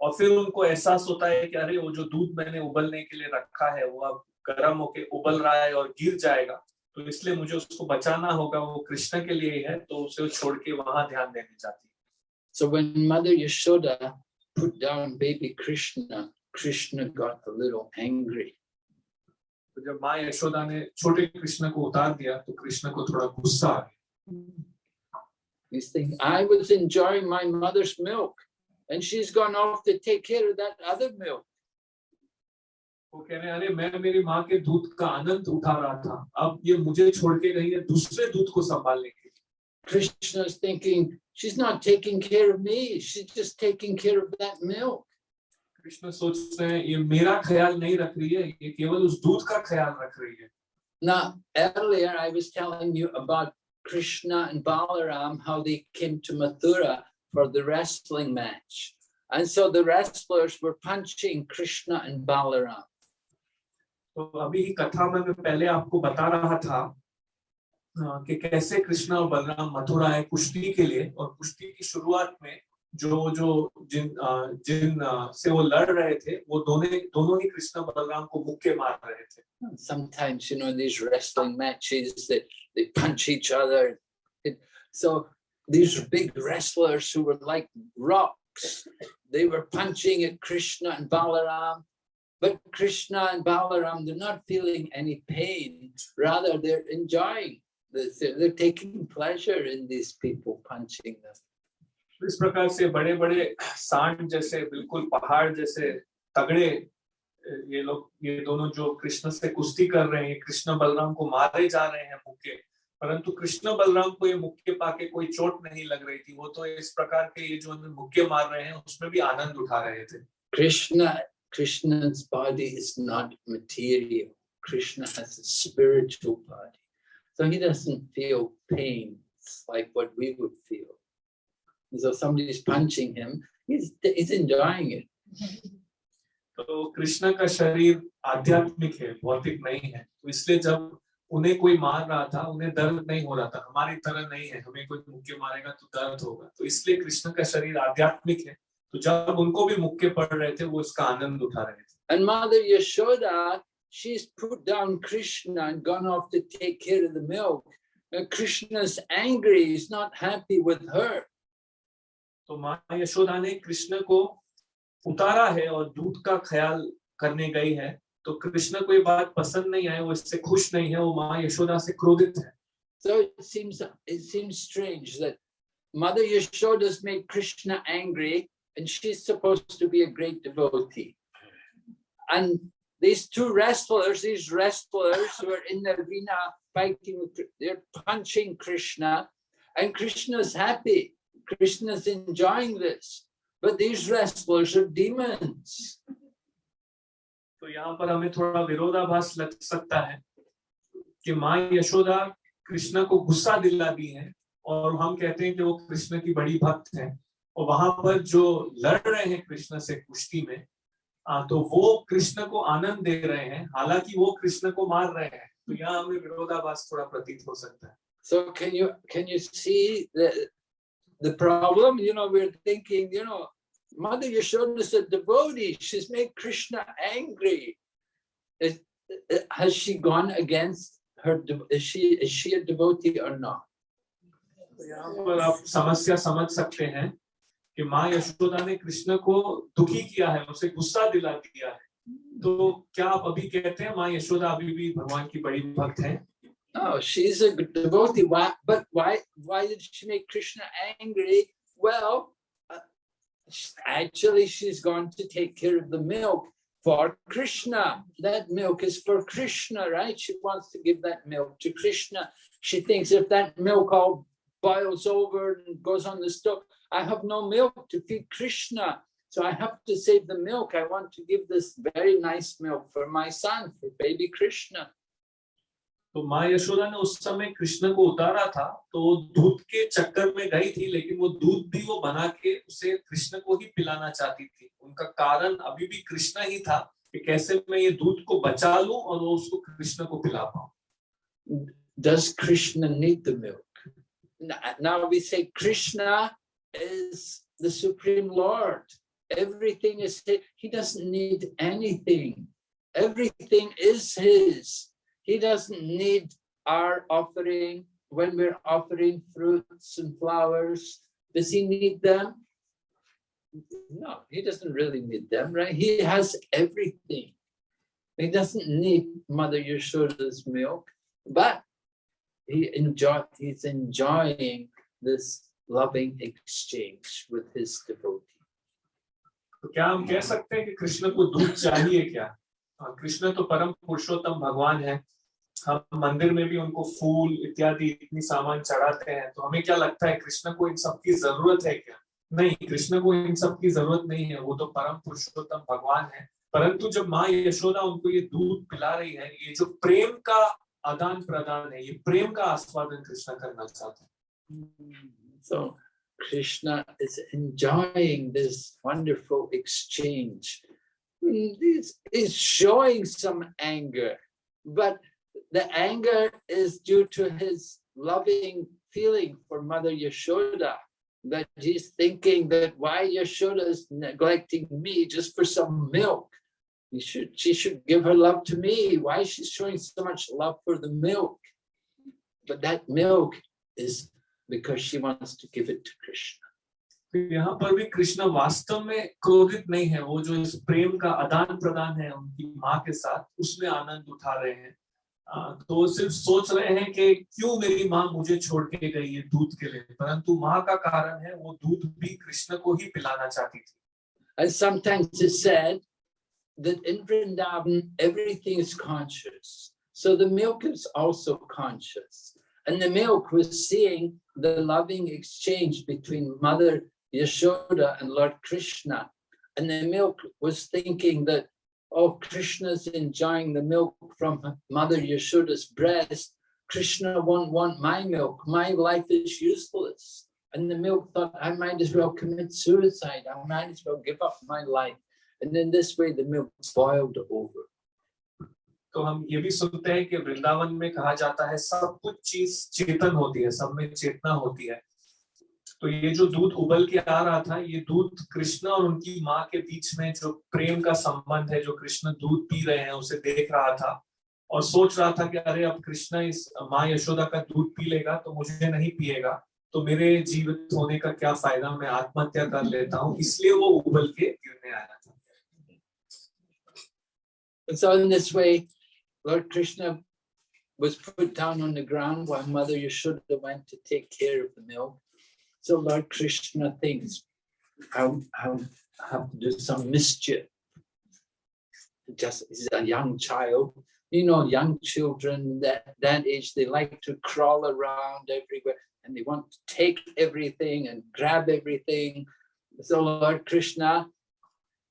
और फिर उनको एहसास होता है कि अरे वो जो दूध मैंने उबलने के लिए रखा है वो अब गर्म होके उबल रहा है और गिर जाएगा। तो इसलिए मुझे उसको बचाना होगा वो कृष्ण के लिए ही है तो उसे छोड़ के वहाँ ध्यान देने जाती है। So when Mother Yashoda put down baby Krishna, Krishna got a little angry. तो जब माँ यशोदा ने छोटे कृष्ण को उतार दिया तो कृष्ण को थोड़ा गुस्सा आ गया He's thinking, I was enjoying my mother's milk. and she's gone off to take care of that other milk. वो कह रहे अरे मैं मेरी माँ के दूध का आनंद उठा रहा था अब ये मुझे छोड़ के गई है दूसरे दूध को संभालने के लिए Krishna is thinking she's not taking care of me she's just taking care of that milk Krishna सोच रहे हैं ये मेरा ख्याल नहीं रख रही है ये केवल उस दूध का ख्याल रख रही है Now earlier I was telling you about Krishna and Balaram how they came to Mathura for the wrestling match. And so the wrestlers were punching Krishna and Balaram. तो अभी कथा में मैं पहले आपको बता रहा था कि कैसे कृष्ण और बलराम मथुरा है कुश्ती के लिए और कुश्ती की शुरुआत में जो जो जिन जिन से वो लड़ रहे थे वो दोनों दोनों ही कृष्ण बलराम को मुक्के मार रहे थे Sometimes you know these wrestling matches that they punch each other. So these big wrestlers who were like rocks. They were punching at Krishna and Balaram, but Krishna and Balaram, they're not feeling any pain. Rather, they're enjoying this. They're taking pleasure in these people punching them. इस प्रकार से बड़े बड़े सांड जैसे बिल्कुल पहाड़ जैसे तगड़े ये लोग ये दोनों जो कृष्ण से कुश्ती कर रहे हैं कृष्ण बलराम को मारे जा रहे हैं मुक्के परंतु कृष्ण बलराम को ये मुक्के पाके कोई चोट नहीं लग रही थी वो तो इस प्रकार के ये जो मुक्के मार रहे हैं उसमें भी आनंद उठा रहे थे Krishna Krishna's body is not material. Krishna has a spiritual body. So he doesn't feel pain like what we would feel. So somebody's punching him, he's, he's enjoying it. तो कृष्ण का शरीर आध्यात्मिक है भौतिक नहीं है तो इसलिए जब उन्हें कोई मार रहा था उन्हें दर्द नहीं हो रहा था हमारी तरह नहीं है हमें कोई मुक्के मारेगा तो दर्द होगा तो इसलिए कृष्ण का शरीर आध्यात्मिक है तो जब उनको भी मुक्के पड़ रहे थे वो इसका आनंद उठा रहे थे And Mother Yashoda, she's put down Krishna and gone off to take care of the milk. And Krishna's angry, he's not happy with her. तो माँ यशोदा ने कृष्ण को उतारा है और दूध का ख्याल करने गई है तो कृष्ण को ये बात पसंद नहीं आई वो इससे खुश नहीं है वो माँ यशोदा से क्रोधित है So it seems it seems strange that Mother Yashoda's made Krishna angry and she's supposed to be a great devotee. And these two wrestlers, these wrestlers who are in the arena fighting they're punching Krishna and Krishna's happy. Krishna's enjoying this. But these wrestlers are demons. तो यहाँ पर हमें थोड़ा विरोधाभास लग सकता है कि माँ यशोदा कृष्ण को गुस्सा दिला दी है और हम कहते हैं कि वो कृष्ण की बड़ी भक्त है और वहाँ पर जो लड़ रहे हैं कृष्ण से कुश्ती में तो वो कृष्ण को आनंद दे रहे हैं हालाँकि वो कृष्ण को मार रहे हैं तो यहाँ हमें विरोधाभास थोड़ा प्रतीत हो सकता है So can you can you see the the problem? You know, we're thinking, you know, Mother Yashoda is a devotee. She's made Krishna angry. Is, has she gone against her? Is she is she a devotee or not? तो यहाँ पर आप समस्या समझ सकते हैं कि माँ यशोदा ने कृष्ण को दुखी किया है उसे गुस्सा दिला दिया है तो क्या आप अभी कहते हैं माँ यशोदा अभी भी भगवान की बड़ी भक्त है No, she's a devotee. Why? But why? Why did she make Krishna angry? Well, uh, sh- actually, she's gone to take care of the milk for Krishna. That milk is for Krishna, right? She wants to give that milk to Krishna. She thinks if that milk all boils over and goes on the stove, I have no milk to feed Krishna. So I have to save the milk. I want to give this very nice milk for my son, for baby Krishna. तो माँ यशोदा ने उस समय कृष्ण को उतारा था तो दूध के चक्कर में गई थी लेकिन वो दूध भी वो बना के उसे कृष्ण को ही पिलाना चाहती थी उनका कारण अभी भी कृष्ण ही था कि कैसे मैं ये दूध को बचा लूँ और वो उसको कृष्ण को पिला पाऊँ does Krishna need the milk? Now we say Krishna is the Supreme Lord. Everything is his. He doesn't need anything. Everything is his. He doesn't need our offering when we're offering fruits and flowers. Does he need them? No, he doesn't really need them, right? He has everything. He doesn't need Mother Yashoda's milk, but he enjoy he's enjoying this loving exchange with his devotee. तो क्या हम कह सकते हैं कि कृष्ण को दूध चाहिए क्या? हाँ, कृष्ण तो परम पुरुषोत्तम भगवान है। हम मंदिर में भी उनको फूल इत्यादि इतनी सामान चढ़ाते हैं तो हमें क्या लगता है कृष्ण को इन सब की ज़रूरत है क्या? नहीं कृष्ण को इन सब की ज़रूरत नहीं है वो तो परम पुरुषोत्तम भगवान है। परंतु जब माँ यशोदा उनको ये दूध पिला रही है ये जो प्रेम का आदान प्रदान है ये प्रेम का आस्वादन कृष्ण करना चाहते हैं। So Krishna is enjoying this wonderful exchange. He's, he's showing some anger, but the anger is due to his loving feeling for Mother Yashoda. That he's thinking that why Yashoda is neglecting me just for some milk. He should, she should give her love to me. Why is she showing so much love for the milk? But that milk is because she wants to give it to Krishna. तो यहाँ पर भी कृष्ण वास्तव में क्रोधित नहीं है वो जो इस प्रेम का आदान प्रदान है उनकी माँ के साथ उसमें आनंद उठा रहे हैं तो सिर्फ़ सोच रहे हैं कि क्यों मेरी माँ मुझे छोड़ के गई है दूध के लिए परंतु माँ का कारण है वो दूध भी कृष्ण को ही पिलाना चाहती थी And sometimes it's said that in Vrindavan, everything is conscious. So the milk is also conscious. And the milk was seeing the loving exchange between Mother Yashoda and Lord Krishna. and the milk was thinking that, oh, Krishna's enjoying the milk from Mother Yashoda's breast. Krishna won't want my milk. My life is useless. And the milk thought, I might as well commit suicide. I might as well give up my life. And in this way, the milk boiled over. तो हम ये भी सुनते हैं कि वृंदावन में कहा जाता है सब कुछ चीज़ चेतन होती है सब में चेतना होती है। तो ये जो दूध उबल के आ रहा था ये दूध कृष्ण और उनकी माँ के बीच में जो प्रेम का संबंध है जो कृष्ण दूध पी रहे हैं उसे देख रहा था और सोच रहा था कि अरे अब कृष्ण इस माँ यशोदा का दूध पी लेगा तो मुझे नहीं पिएगा तो मेरे जीवित होने का क्या फ़ायदा? मैं आत्महत्या कर लेता हूँ। इसलिए वो उबल के गिरने आया था। In this way, Lord Krishna was put down on the ground while Mother Yashoda went to take care of the milk. So Lord Krishna thinks, I'll, I'll have to do some mischief. Just he's a young child. You know, young children that, that age, they like to crawl around everywhere and they want to take everything and grab everything. So Lord Krishna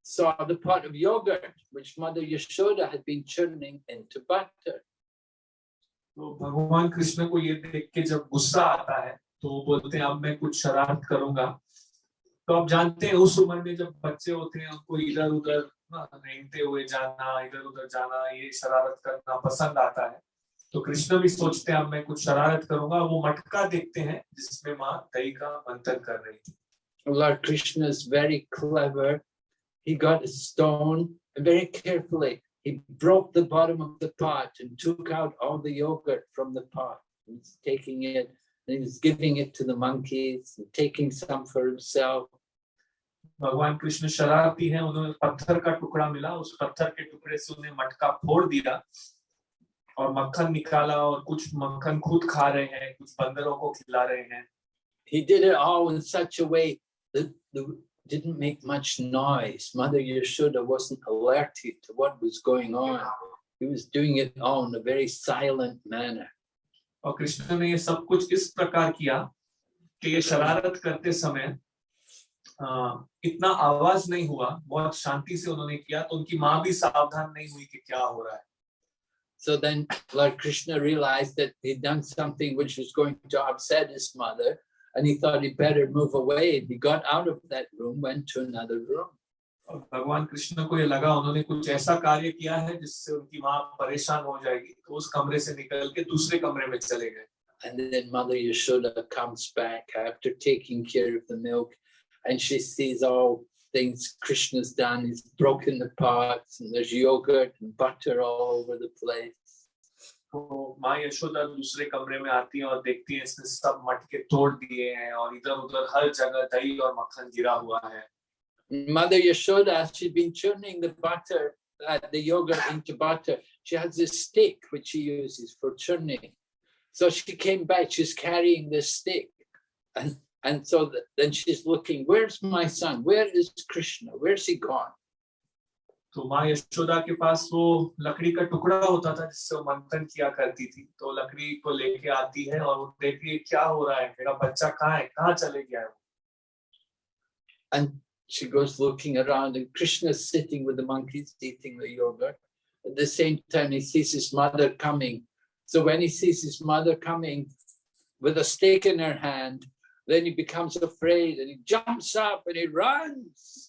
saw the pot of yogurt which Mother Yashoda had been churning into butter. तो भगवान कृष्ण को ये देख के जब गुस्सा आता है तो वो बोलते हैं अब मैं कुछ शरारत करूँगा तो आप जानते हैं उस उम्र में जब बच्चे होते हैं उनको इधर उधर रेंगते हुए जाना इधर उधर जाना ये शरारत करना पसंद आता है तो कृष्ण भी सोचते हैं अब मैं कुछ शरारत करूँगा वो मटका देखते हैं जिसमें माँ दही का मंथन कर रही थी Lord Krishna is very clever. He got a stone and very carefully he broke the bottom of the pot and took out all the yogurt from the pot. He was taking it and he was giving it to the monkeys and taking some for himself. भगवान कृष्ण शरारती हैं उन्होंने पत्थर का टुकड़ा मिला उस पत्थर के टुकड़े से उन्हें मटका फोड़ दिया और मक्खन निकाला और कुछ मक्खन खुद खा रहे हैं कुछ बंदरों को खिला रहे हैं He did it all in such a way that the, didn't make much noise. Mother Yashoda wasn't alerted to what was going on. He was doing it all in a very silent manner. और कृष्ण ने ये सब कुछ इस प्रकार किया कि ये शरारत करते समय आ, इतना आवाज नहीं हुआ बहुत शांति से उन्होंने किया तो उनकी माँ भी सावधान नहीं हुई कि क्या हो रहा है So then Lord Krishna realized that he'd done something which was going to upset his mother and he thought he'd better move away. He got out of that room, went to another room. और भगवान कृष्ण को ये लगा उन्होंने कुछ ऐसा कार्य किया है जिससे उनकी माँ परेशान हो जाएगी तो उस कमरे से निकल के दूसरे कमरे में चले गए And then Mother Yashoda comes back after taking care of the milk and she sees all things Krishna's done. He's broken the pots and there's yogurt and butter all over the place. तो माँ यशोदा दूसरे कमरे में आती है और देखती है इसने सब मटके तोड़ दिए हैं और इधर उधर हर जगह दही और मक्खन गिरा हुआ है Mother Yashoda, she'd been churning the butter, uh, the yogurt into butter. She has this stick which she uses for churning. So she came back, she's carrying this stick. And, and so th then she's looking, where's my son? Where is Krishna? Where's he gone? तो माँ यशोदा के पास वो लकड़ी का टुकड़ा होता था जिससे वो मंथन किया करती थी तो लकड़ी को लेके आती है और देखती है क्या हो रहा है मेरा बच्चा कहाँ है कहाँ चले गया है And she goes looking around and Krishna's sitting with the monkeys eating the yogurt. At the same time, he sees his mother coming. So when he sees his mother coming with a stick in her hand, then he becomes afraid and he jumps up and he runs.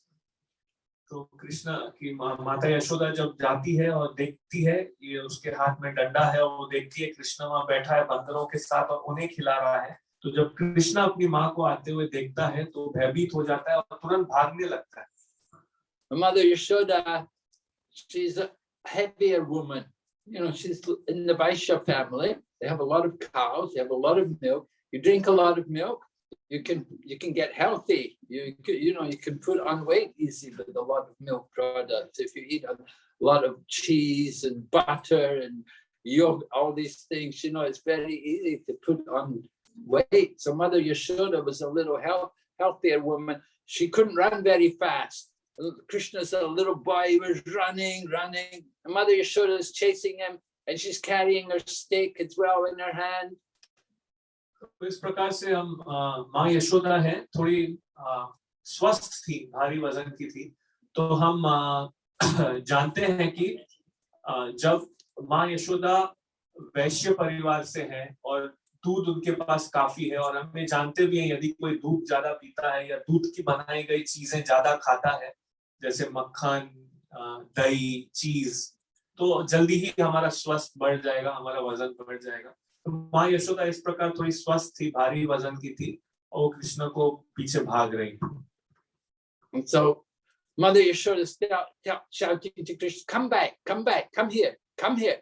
तो कृष्णा की माता यशोदा जब जाती है और देखती है, ये उसके हाथ में डंडा है और वो देखती है कृष्णा वहाँ बैठा है बंदरों के साथ और उन्हें खिला रहा है। तो जब कृष्णा अपनी माँ को आते हुए देखता है तो भयभीत हो जाता है और तुरंत भागने लगता है। माता Yashoda she's a heavier woman. You know, she's in the Vaishya family. They have a lot of cows, they have a lot of milk. You drink a lot of milk you can you can get healthy. You you know you can put on weight easy with a lot of milk products. If you eat a lot of cheese and butter and yogurt, all these things, you know, it's very easy to put on weight. So Mother Yashoda was a little health, healthier woman. She couldn't run very fast. Krishna's a little boy, he was running, running. Mother Yashoda is chasing him and she's carrying her stick as well in her hand. तो इस प्रकार से हम माँ यशोदा है। थोड़ी आ, स्वस्थ थी भारी वज़न की थी। तो हम अ, जानते हैं कि अ, जब माँ यशोदा वैश्य परिवार से है और दूध उनके पास काफ़ी है और हमें जानते भी हैं यदि कोई दूध ज़्यादा पीता है या दूध की बनाई गई चीज़ें ज़्यादा खाता है जैसे मक्खन दही चीज़ तो जल्दी ही हमारा स्वस्थ बढ़ जाएगा हमारा वज़न बढ़ जाएगा। माँ यशोदा इस प्रकार थोड़ी स्वस्थ थी भारी वज़न की थी और वो कृष्ण को पीछे भाग रही And so Mother Yashoda shouting to Krishna, come back, come back, come here, come here.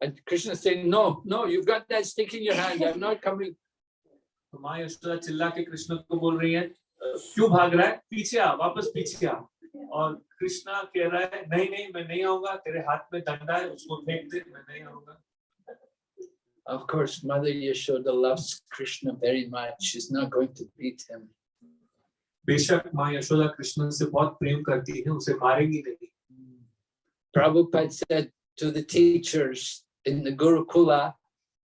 And Krishna saying, no, no, you've got that stick in your hand, I'm not coming. तो माँ यशोदा चिल्ला के कृष्ण को बोल रही है "अ, क्यों भाग रहा है पीछे आ वापस पीछे आ और कृष्णा कह रहा है नहीं नहीं मैं नहीं आऊँगा तेरे हाथ में डंडा है उसको फेंक दे मैं नहीं आऊँगा Of course, Mother Yashoda loves Krishna very much. She's not going to beat him. Prabhupada said to the teachers in the Gurukula,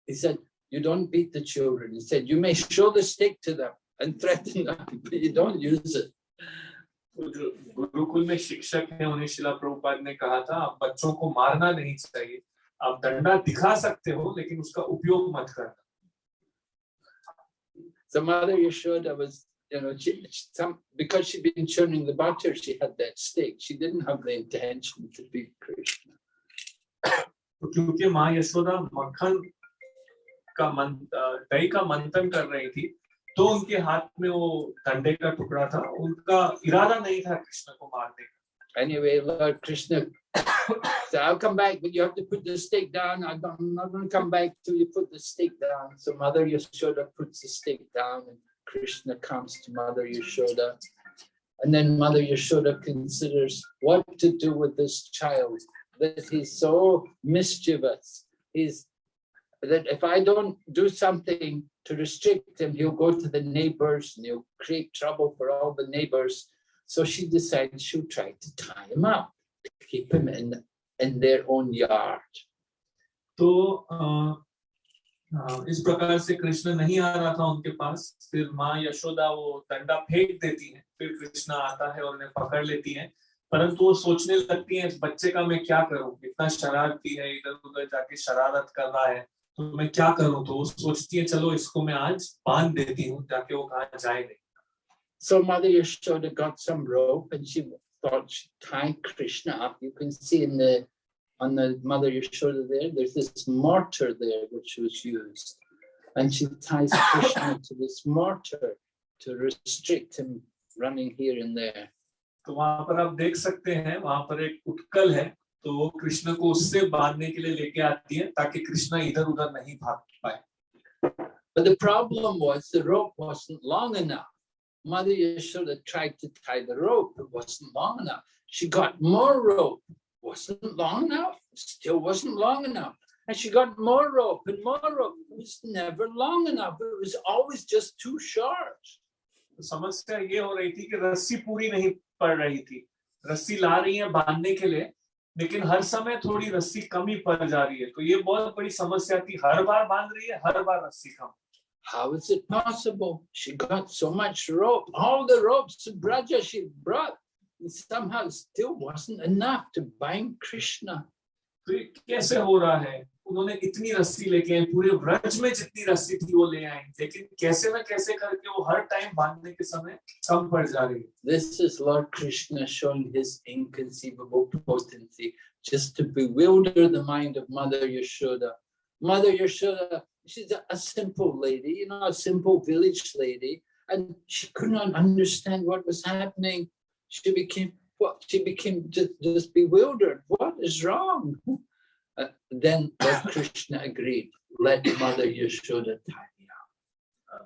he said, you don't beat the children. He said, you may show the stick to them and threaten them, but you don't use it. Gurukul में शिक्षक हैं उन्हें श्रील प्रभुपाद ने कहा था बच्चों को मारना नहीं चाहिए आप डंडा दिखा सकते हो लेकिन उसका उपयोग मत करना So Mother Yashoda was, you know, she, she- some, because she'd been churning the butter, she had that stick. She didn't have the intention to beat Krishna. तो क्योंकि माँ यशोदा मक्खन का मन अ, दही का मंथन कर रही थी तो उनके हाथ में वो डंडे का टुकड़ा था उनका इरादा नहीं था कृष्ण को मारने का Anyway, Lord Krishna said, I'll come back, but you have to put the stick down. I'm not, going to come back till you put the stick down. So Mother Yashoda puts the stick down and Krishna comes to Mother Yashoda. And then Mother Yashoda considers what to do with this child, that he's so mischievous. He's that if I don't do something to restrict him, he'll go to the neighbors and he'll create trouble for all the neighbors. So she decides she'll try to tie him up, keep him in, in their own yard. तो इस प्रकार से कृष्ण नहीं आ रहा था उनके पास। फिर माँ यशोदा वो डंडा फेंक देती है। फिर कृष्ण आता है और उन्हें पकड़ लेती है। परंतु वो सोचने लगती है इस बच्चे का मैं क्या करूँ? इतना शरारती है इधर उधर जाके शरारत कर रहा है तो मैं क्या करूँ? तो वो सोचती है चलो इसको मैं आज बाँध देती हूँ ताकि वो कहा जाए नहीं। So Mother Yashoda got some rope and she thought she'd tie Krishna up. You can see in the on the Mother Yashoda there, there's this mortar there which was used. And she ties Krishna to this mortar to restrict him running here and there. तो वहां पर आप देख सकते हैं वहां पर एक उत्कल है तो वो कृष्ण को उससे बांधने के लिए लेके आती है ताकि कृष्ण इधर उधर नहीं भाग पाए But the problem was the rope wasn't long enough. Mother Yashoda tried to tie the rope, it wasn't long enough. She got more rope, wasn't long enough, still wasn't long enough. And she got more rope and more rope, it was never long enough. It was always just too short. तो समस्या ये हो रही थी कि रस्सी पूरी नहीं पड़ रही थी रस्सी ला रही है बांधने के लिए लेकिन हर समय थोड़ी रस्सी कम ही पड़ जा रही है तो ये बहुत बड़ी समस्या थी हर बार बाँध रही है हर बार रस्सी कम How is it possible? She got so much rope, all the ropes of Braja she brought, and somehow it still wasn't enough to bind Krishna. तो ये कैसे हो रहा है उन्होंने इतनी रस्सी लेके आए पूरे व्रज में जितनी रस्सी थी वो ले आए लेकिन कैसे ना कैसे करके वो हर टाइम बांधने के समय कम पड़ जा रही है This is Lord Krishna showing his inconceivable potency just to bewilder the mind of Mother Yashoda. Mother Yashoda, she's a, a simple lady, you know, a simple village lady, and she could not understand what was happening. She became what she became just, just bewildered. What is wrong? Uh, then Lord Krishna agreed, let Mother Yashoda tie me up.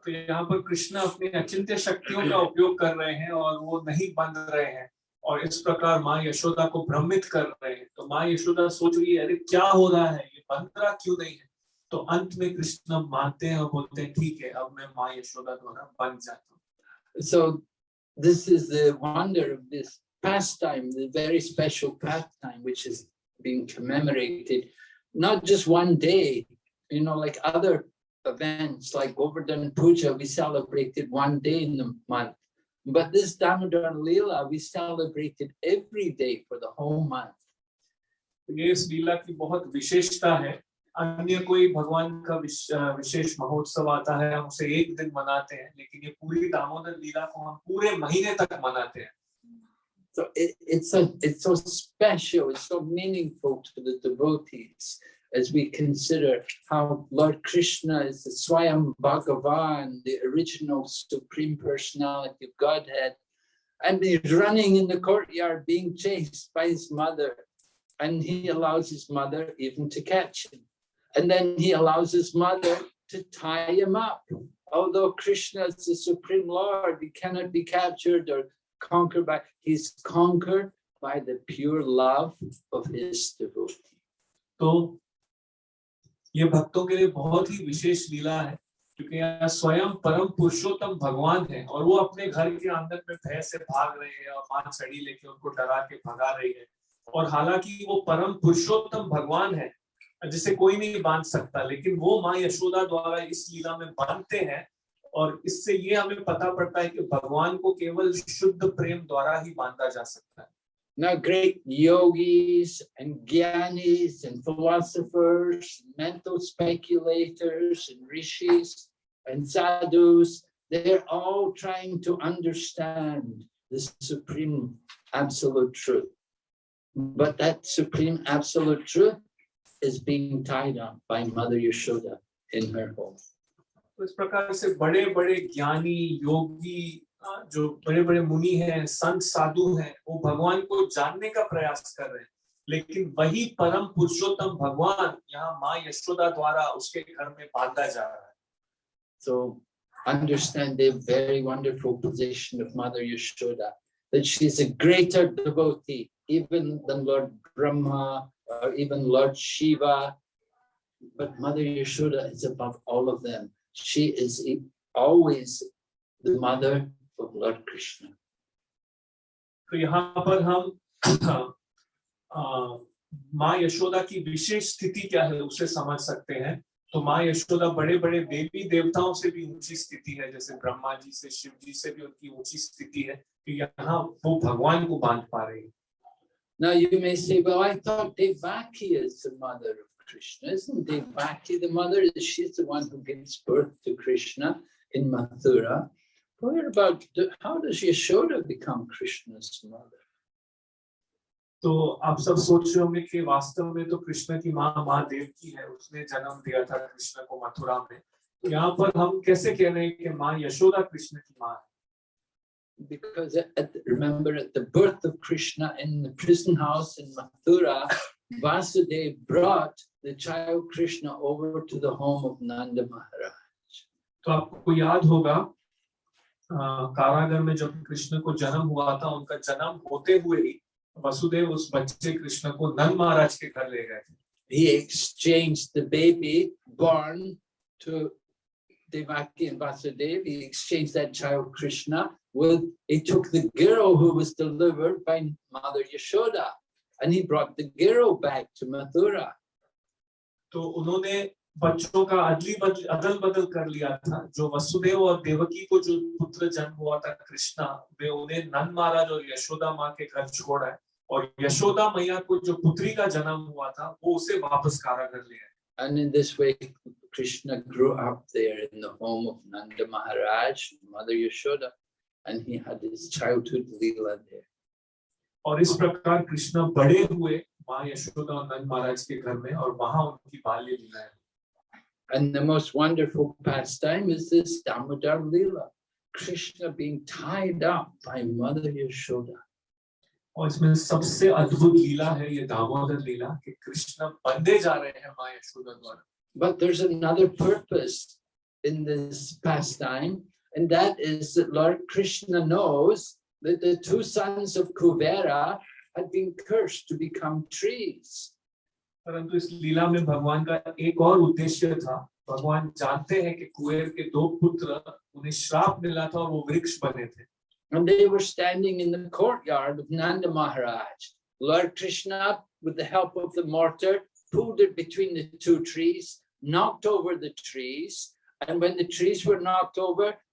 तो यहाँ पर कृष्ण अपनी अचिंत्य शक्तियों का उपयोग कर रहे हैं और वो नहीं बंध रहे हैं और इस प्रकार माँ यशोदा को भ्रमित कर रहे हैं तो माँ यशोदा सोच रही है अरे क्या हो रहा है ये बंध रहा क्यों नहीं है तो अंत में कृष्ण मानते हैं और बोलते हैं ठीक है अब मैं माँ यशोदा द्वारा बन जाता हूँ So this is the wonder of this pastime, the very special pastime, which is being commemorated, not just one day, you know, like other events like Govardhan Puja, we celebrated one day in the month. But this Damodar Leela, we celebrated every day for the whole month. ये इस लीला की बहुत विशेषता है अन्य कोई भगवान का विश- अ, विशेष महोत्सव आता है हम उसे एक दिन मनाते हैं लेकिन ये पूरी दामोदर लीला को हम पूरे महीने तक मनाते हैं So it, it's so it's so special, it's so meaningful to the devotees as we consider how Lord Krishna is the Swayam Bhagavan, the original supreme personality of Godhead, and he's running in the courtyard being chased by his mother, and he allows his mother even to catch him. And then he allows his mother to tie him up. Although Krishna is the supreme Lord, he cannot be captured or conquered by, he's conquered by the pure love of his devotee. तो ये भक्तों के लिए बहुत ही विशेष लीला है क्योंकि यहाँ स्वयं परम पुरुषोत्तम भगवान है और वो अपने घर के आँगन में भय से भाग रहे हैं और माँ छड़ी लेके उनको डरा के भगा रही है और हालाँकि वो परम पुरुषोत्तम भगवान है जिसे कोई नहीं बाँध सकता लेकिन वो माँ यशोदा द्वारा इस लीला में बांधते हैं और इससे ये हमें पता पड़ता है कि भगवान को केवल शुद्ध प्रेम द्वारा ही बांधा जा सकता है Now great yogis and gyanis and philosophers, mental speculators and rishis and sadhus, they're all trying to understand the supreme absolute truth. But that supreme absolute truth is being tied up by Mother Yashoda in her home. तो जो बड़े-बड़े मुनि हैं संत साधु हैं वो भगवान को जानने का प्रयास कर रहे हैं लेकिन वही परम पुरुषोत्तम भगवान यहाँ माँ यशोदा द्वारा उसके घर में बांधा जा रहा है so understand the very wonderful position of mother Yashoda that she is a greater devotee even then Lord Brahma or even Lord Shiva. But Mother Yashoda is above all of them. She is e- always the mother of Lord Krishna. तो पर हम माँ यशोदा की विशेष स्थिति क्या है उसे समझ सकते हैं तो माँ यशोदा बड़े बड़े देवी देवताओं से भी ऊँची स्थिति है, जैसे ब्रह्मा जी से, शिव जी से भी उनकी ऊँची स्थिति है कि यहाँ वो भगवान को बाँध पा रही है Now you may say, well, I thought Devaki is the mother of Krishna. Isn't Devaki the mother? She's the one who gives birth to Krishna in Mathura. But what about, the- how does Yashoda become Krishna's mother? तो आप सब सोच रहे होंगे कि वास्तव में तो कृष्ण की माँ माँ देवकी है उसने जन्म दिया था कृष्ण को मथुरा में यहाँ पर हम कैसे कह रहे हैं कि माँ यशोदा कृष्ण की माँ है Because at, at- remember at the birth of Krishna in the prison house in Mathura, Vasudev brought the child Krishna over to the home of Nanda Maharaj. तो आपको याद होगा अ, कारागार में जब कृष्ण को जन्म हुआ था उनका जन्म होते हुए ही वसुदेव उस बच्चे कृष्ण को नंद महाराज के घर ले गए थे he exchanged the baby born to Devaki and Vasudev, he exchanged that child Krishna with, he took the girl who was delivered by Mother Yashoda and he brought the girl back to Mathura. तो उन्होंने बच्चों का अदली बदल अदल बदल कर लिया था जो वसुदेव और देवकी को जो पुत्र जन्म हुआ था कृष्णा वे उन्हें नंद महाराज और यशोदा माँ के घर छोड़ा है और यशोदा मैया को जो पुत्री का जन्म हुआ था वो उसे वापस कारागर ले आए And in this way, Krishna grew up there in the home of Nanda Maharaj, Mother Yashoda, and he had his childhood Leela there. और इस प्रकार कृष्ण बड़े हुए माँ यशोदा और नंद महाराज के घर में और वहां उनकी बाल्य लीला है And the most wonderful pastime is this Damodar Leela, Krishna being tied up by Mother Yashoda. और इसमें सबसे अद्भुत लीला है ये दामोदर लीला कि कृष्ण बंधे जा रहे हैं माँ यशोदा द्वारा But there's another purpose in this pastime, and that is that Lord Krishna knows that the two sons of Kuvera had been cursed to become trees. परंतु इस लीला में भगवान का एक और उद्देश्य था भगवान जानते हैं कि कुएर के दो पुत्र उन्हें श्राप मिला था और वो वृक्ष बने थे And they were standing in the courtyard of Nanda Maharaj. Lord Krishna, with the help of the mortar, pulled it between the two trees, knocked over the trees. And when the trees were knocked over,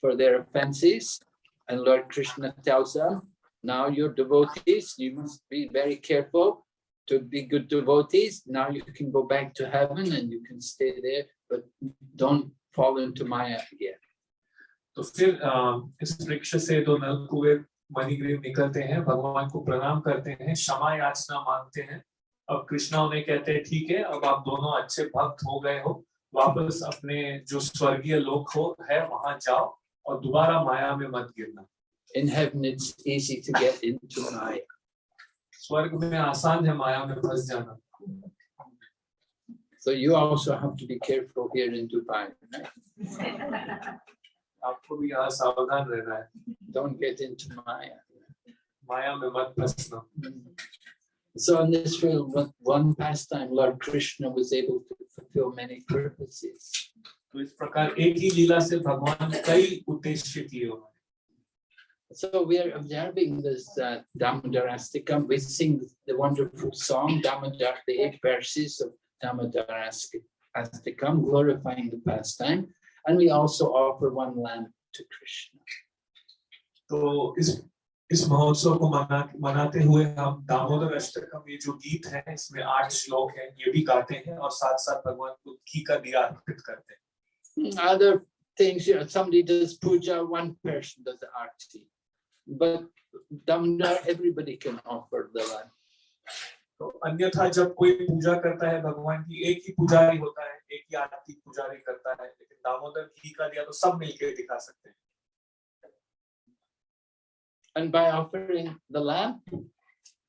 for their offenses. And Lord Krishna tells them, now you're devotees, you must be very careful to be good devotees. Now you can go back to heaven and you can stay there, but don't fall into Maya again. तो फिर इस वृक्ष से दो नल कुबेर मणिग्रीव निकलते हैं भगवान को प्रणाम करते हैं क्षमा याचना मांगते हैं अब कृष्णा उन्हें कहते हैं ठीक है अब आप दोनों अच्छे भक्त हो गए हो वापस अपने जो स्वर्गीय लोक हो है वहाँ जाओ और दोबारा माया में मत गिरना In heaven, it's easy to get into Maya. स्वर्ग में आसान है माया में फंस जाना So you also have to be careful here in Dubai. Right? आपको भी यहाँ सावधान रहना है Don't get into Maya. माया में मत फंसना So in this film, one- one pastime, Lord Krishna was able to fulfill many purposes. तो इस प्रकार एक ही लीला से भगवान कई उद्देश्य किए So we are observing this uh, Damodarastikam. We sing the wonderful song, Damodar, the eight verses of Damodarastikam, glorifying the pastime. And we also offer one lamp to Krishna. तो इस इस महोत्सव को मना मनाते हुए हम दामोदर अष्टकम ये जो गीत है इसमें आठ श्लोक हैं ये भी गाते हैं और साथ साथ भगवान को घी का दिया अर्पित करते हैं Hmm, Other things, you know, somebody does puja, one person does the arti. But Damodar, everybody can offer the lamp. तो अन्यथा जब कोई पूजा करता है भगवान की एक ही पुजारी होता है एक ही आरती पुजारी करता है लेकिन दामोदर घी का दिया तो सब मिलके दिखा सकते हैं And by offering the lamp,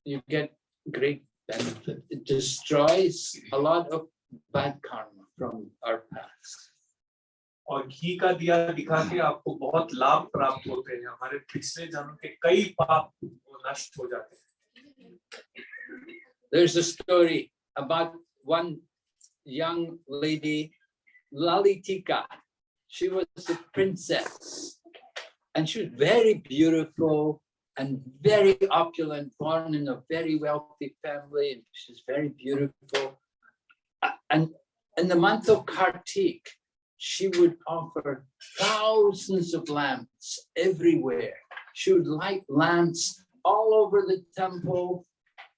you get great benefit. It destroys a lot of bad karma from our past. और घी का दिया दिखा के आपको बहुत लाभ प्राप्त होते हैं हमारे पिछले जन्म के कई पाप वो नष्ट हो जाते हैं There's a story about one young lady, Lalitika. She was a princess and she was very beautiful and very opulent, born in a very wealthy family. and She's very beautiful. A- And in the month of Kartik, she would offer thousands of lamps everywhere. She would light lamps all over the temple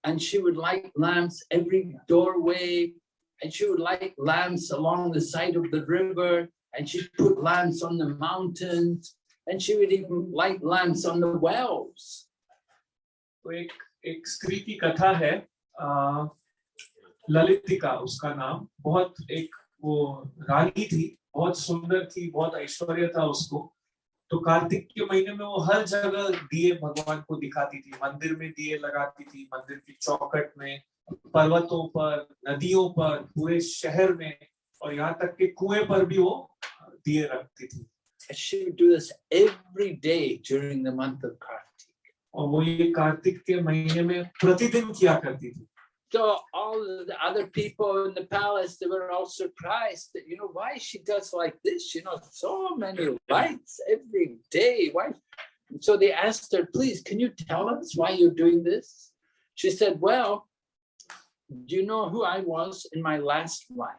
and she would light lamps every doorway and she would light lamps along the side of the river and she'd put lamps on the mountains and she would even light lamps on the wells. तो एक एक स्त्री की कथा है आ, ललितिका उसका नाम बहुत एक वो रानी थी बहुत सुंदर थी बहुत ऐश्वर्य था उसको। तो कार्तिक के महीने में वो हर जगह दिए भगवान को दिखाती थी मंदिर में दिए लगाती थी मंदिर की चौकट में पर्वतों पर नदियों पर पूरे शहर में और यहाँ तक के कुएँ पर भी वो दिए रखती थी। She would do this every day during the month of Kartik. और वो ये कार्तिक के महीने में प्रतिदिन किया करती थी। So all of the other people in the palace, they were all surprised that, you know, why she does like this, you know, so many lights every day. Why? So they asked her, please, can you tell us why you're doing this? She said, well, do you know who I was in my last life?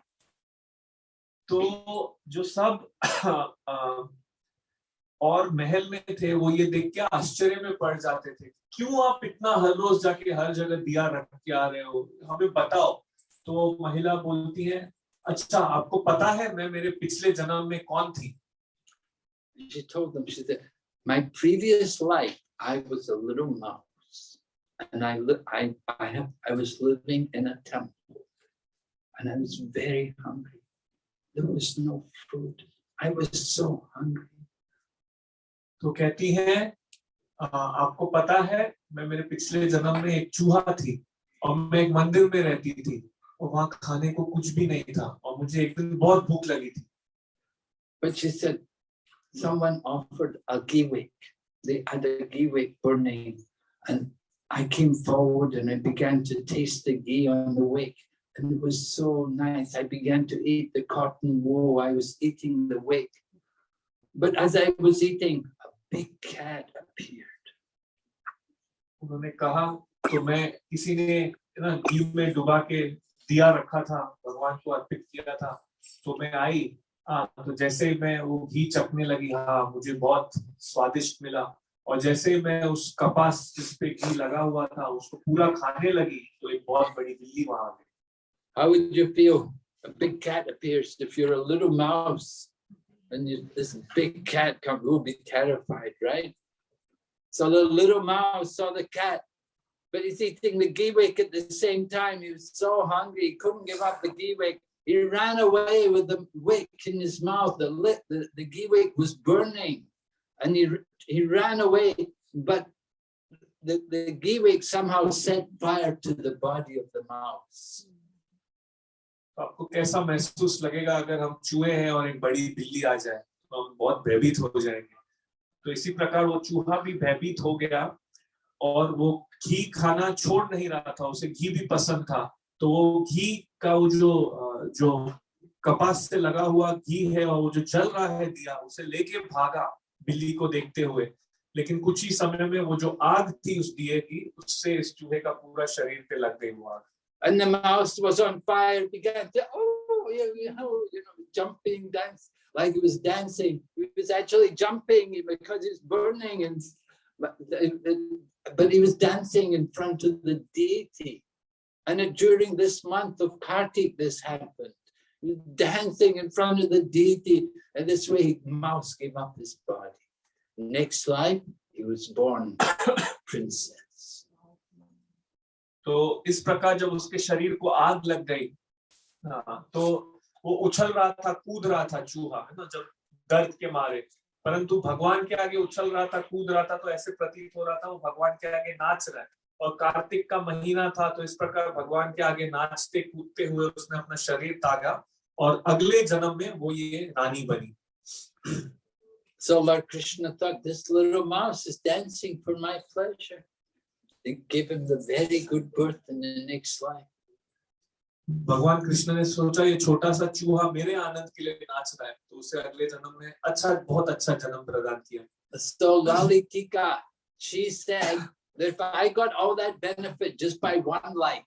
तो जो सब अ, और महल में थे वो ये देख के आश्चर्य में पड़ जाते थे क्यों आप इतना हर रोज जाके हर जगह दिया रख के आ रहे हो हमें बताओ तो महिला बोलती है अच्छा आपको पता है मैं मेरे पिछले जन्म में कौन थी She told them, she said, my previous life, I was a little mouse. And I, I, I have, I was living in a temple. And I was very hungry. There was no food. I was so hungry. तो कहती है "अ, आपको पता है मैं मेरे पिछले जन्म में एक चूहा थी और मैं एक मंदिर में रहती थी और वहाँ खाने को कुछ भी नहीं था और मुझे एक दिन बहुत भूख लगी थी But she said, someone offered a wick. They had a wick burning and I came forward and I began to taste the ghee on the wick. And it was so nice. I began to eat the cotton wool. I was eating the wick. But as I was eating, big cat appeared. उन्होंने कहा तो मैं किसी ने ना घी में डुबा के दिया रखा था, भगवान को अर्पित किया था तो मैं आई हाँ तो जैसे ही मैं वो घी चखने लगी हाँ मुझे बहुत स्वादिष्ट मिला और जैसे ही मैं उस कपास जिस पे घी लगा हुआ था, उसको पूरा खाने लगी तो एक बहुत बड़ी बिल्ली वहाँ आ गई How would you feel? A big cat appears. If you're a little mouse and you, this big cat comes, you'll be terrified, right? So the little mouse saw the cat, but he's eating the ghee wick at the same time. He was so hungry, he couldn't give up the ghee wick. He ran away with the wick in his mouth. The, lit, the, the ghee wick was burning and he, he ran away, but the, the ghee wick somehow set fire to the body of the mouse. तो आपको कैसा महसूस लगेगा अगर हम चूहे हैं और एक बड़ी बिल्ली आ जाए तो हम बहुत भयभीत हो जाएँगे। तो इसी प्रकार वो चूहा भी भयभीत हो गया और वो घी खाना छोड़ नहीं रहा था, उसे घी भी पसंद था। तो वो घी का वो जो जो कपास से लगा हुआ घी है और वो जो जल रहा है दिया, उसे लेके भागा बिल्ली को देखते हुए। लेकिन कुछ ही समय में वो जो आग थी उस दिए की, उससे इस चूहे का पूरा शरीर पे लग गई वो आग। And the mouse was on fire, began to, oh, you know, you know, jumping, dance, like he was dancing. He was actually jumping because it's burning and, but, but he was dancing in front of the deity. And during this month of Kartik, this happened. Dancing in front of the deity, and this way, mouse gave up his body. Next life, he was born princess. तो इस प्रकार जब उसके शरीर को आग लग गई हाँ, तो वो उछल रहा था कूद रहा था चूहा है ना जब दर्द के मारे। परंतु भगवान के आगे उछल रहा था कूद रहा था तो ऐसे प्रतीत हो रहा था वो भगवान के आगे नाच रहा है। और कार्तिक का महीना था तो इस प्रकार भगवान के आगे नाचते कूदते हुए उसने अपना शरीर तागा और अगले जन्म में वो ये रानी बनी। So Lord Krishna thought this little mouse is dancing for my. and give him the very good birth in the next life. भगवान Krishna ने सोचा ये छोटा सा चूहा मेरे आनंद के लिए नाच रहा है तो उसे अगले जन्म में अच्छा बहुत अच्छा So Lalitika, she said that if I got all that benefit just by one light,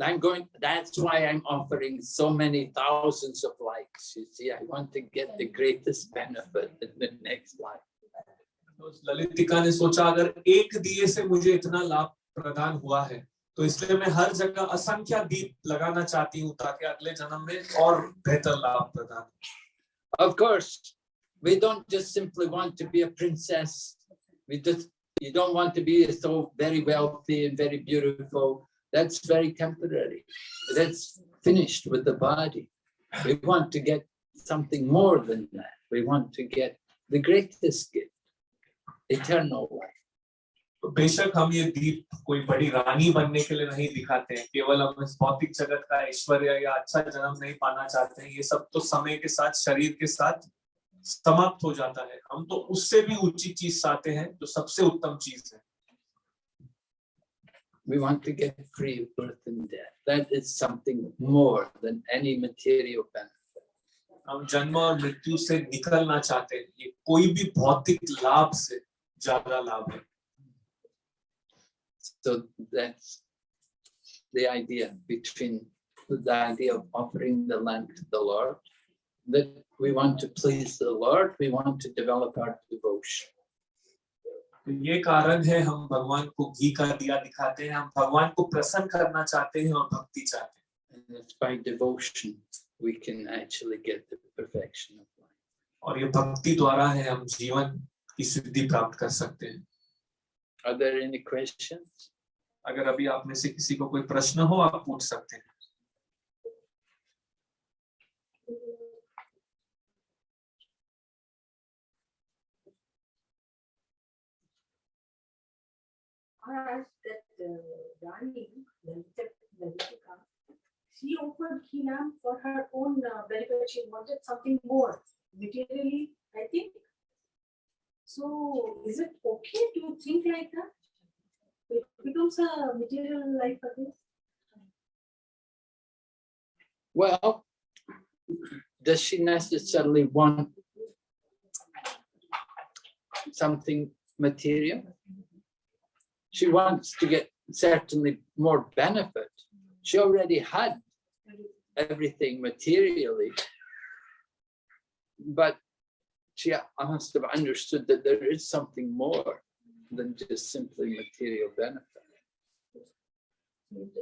I'm going, that's why I'm offering so many thousands of lights. You see, I want to get the greatest benefit in the next life. तो उस ललितिका ने सोचा अगर एक दिए से मुझे इतना लाभ प्रदान हुआ है तो इसलिए मैं हर जगह असंख्य दीप लगाना चाहती हूँ ताकि अगले जन्म में और बेहतर लाभ प्रदान हो। Of course, we don't just simply want to be a princess. We just, you don't want to be so very wealthy and very beautiful. That's very temporary. That's finished with the body. We want to get something more than that. We want to get the greatest gift, Eternal life. तो बेशक हम ये दीप कोई बड़ी रानी बनने के लिए नहीं दिखाते हैं केवल हम इस भौतिक जगत का ऐश्वर्य या अच्छा जन्म नहीं पाना चाहते हैं ये सब तो समय के साथ शरीर के साथ समाप्त हो जाता है हम तो उससे भी ऊँची चीज़ चाहते हैं जो सबसे उत्तम चीज़ है We want to get free of birth and death. That is something more than any material benefit. हम जन्म और मृत्यु से निकलना चाहते हैं ये कोई भी भौतिक लाभ से ज्यादा लाभ है So that's the idea between the idea of offering the lamp to the Lord, that we want to please the Lord, we want to develop our devotion. तो ये कारण है हम भगवान को घी का दिया दिखाते हैं हम भगवान को प्रसन्न करना चाहते हैं और भक्ति चाहते हैं And it's by devotion we can actually get the perfection of life. और ये भक्ति द्वारा है हम जीवन की सिद्धि प्राप्त कर सकते हैं Are there any questions? अगर अभी आप में से किसी को कोई प्रश्न हो आप पूछ सकते हैं that uh, Rani, Lalitika, she offered Hinam for her own uh, benefit. She wanted something more. Materially, I think So is it okay to think like that? It becomes a material life again. Well, does she necessarily want something material? She wants to get certainly more benefit. She already had everything materially. But she must have understood that there is something more than just simply material benefit.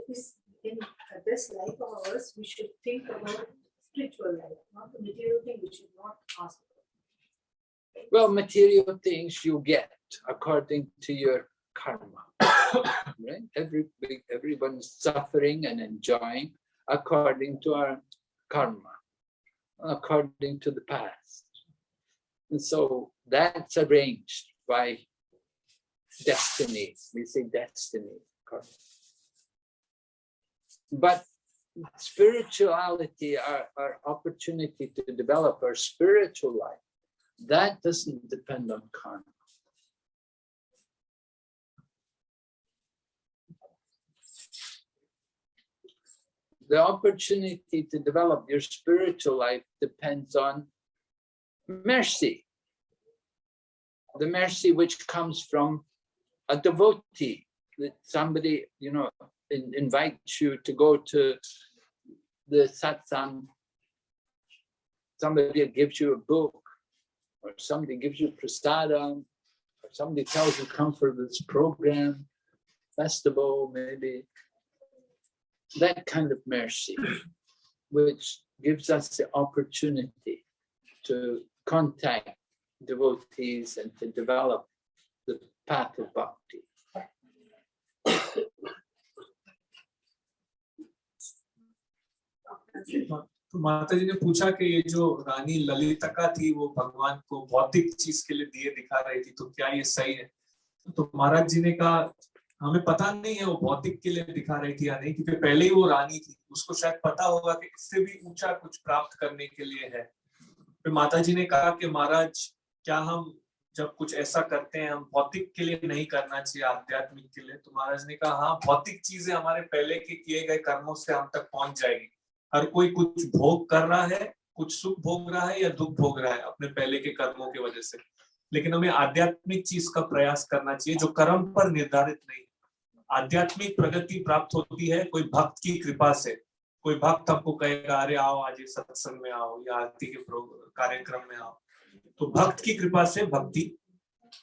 This, in this life of ours, we should think about spiritual life, not the material thing, we should not ask. for. Well, material things you get according to your karma. Right? Every, everyone's suffering and enjoying according to our karma, according to the past. And so that's arranged by destiny. We say destiny. karma. But spirituality, our, our opportunity to develop our spiritual life, that doesn't depend on karma. The opportunity to develop your spiritual life depends on mercy. The mercy which comes from a devotee, that somebody, you know, in- invites you to go to the satsang. Somebody gives you a book, or somebody gives you prasadam, or somebody tells you come for this program, festival, maybe. That kind of mercy, which gives us the opportunity to contact devotees and to develop the path of bhakti. माता जी ने पूछा कि ये जो रानी ललितका थी, वो भगवान को भौतिक चीज़ के लिए दिए दिखा रही थी तो क्या ये सही है? तो महाराज जी ने कहा, हमें पता नहीं है वो भौतिक के लिए दिखा रही थी या नहीं, क्योंकि पहले ही वो रानी थी। उसको शायद पता होगा कि इससे भी ऊँचा कुछ प्राप्त करने के लिए है। फिर माता जी ने कहा कि महाराज, क्या हम जब कुछ ऐसा करते हैं, हम भौतिक के लिए नहीं करना चाहिए, आध्यात्मिक के लिए? तो महाराज ने कहा हाँ भौतिक चीज़ें हमारे पहले के किए गए कर्मों से हम तक पहुँच जाएगी। हर कोई कुछ भोग कर रहा है, कुछ सुख भोग रहा है या दुख भोग रहा है अपने पहले के कर्मों की वजह से। लेकिन हमें आध्यात्मिक चीज़ का प्रयास करना चाहिए जो कर्म पर निर्धारित नहीं आध्यात्मिक प्रगति प्राप्त होती है, कोई भक्त की कृपा से। कोई भक्त हमको कहेगा, अरे आओ आज सत्संग में आओ या आरती के कार्यक्रम में आओ। तो भक्त की कृपा से भक्ति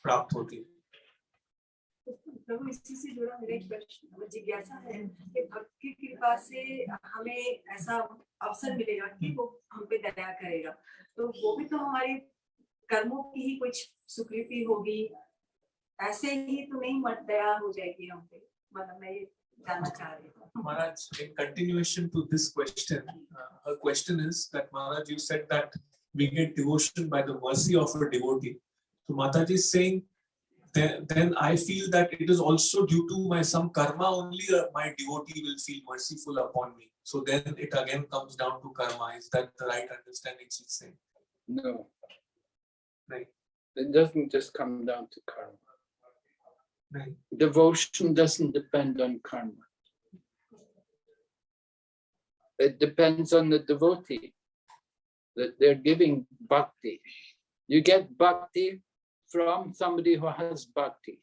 प्राप्त होती है। प्रभु, इसी से जुड़ा मेरा एक प्रश्न जिज्ञासा है कि भक्त की कृपा से हमें ऐसा अवसर मिलेगा कि वो हम पे दया करेगा। तो वो भी तो हमारे कर्मों की ही कुछ सुकृति होगी। ऐसे ही तो नहीं मत दया हो जाएगी हम पे। मतलब मैं ये Maharaj, in continuation to this question, uh, her question is that Maharaj, you said that we get devotion by the mercy of a devotee. So Mataji is saying, then, then I feel that it is also due to my some karma only uh, my devotee will feel merciful upon me. So then it again comes down to karma. Is that the right understanding she's saying? No. Right. It doesn't just come down to karma. Right. Devotion doesn't depend on karma. It depends on the devotee that they're giving bhakti. You get bhakti from somebody who has bhakti,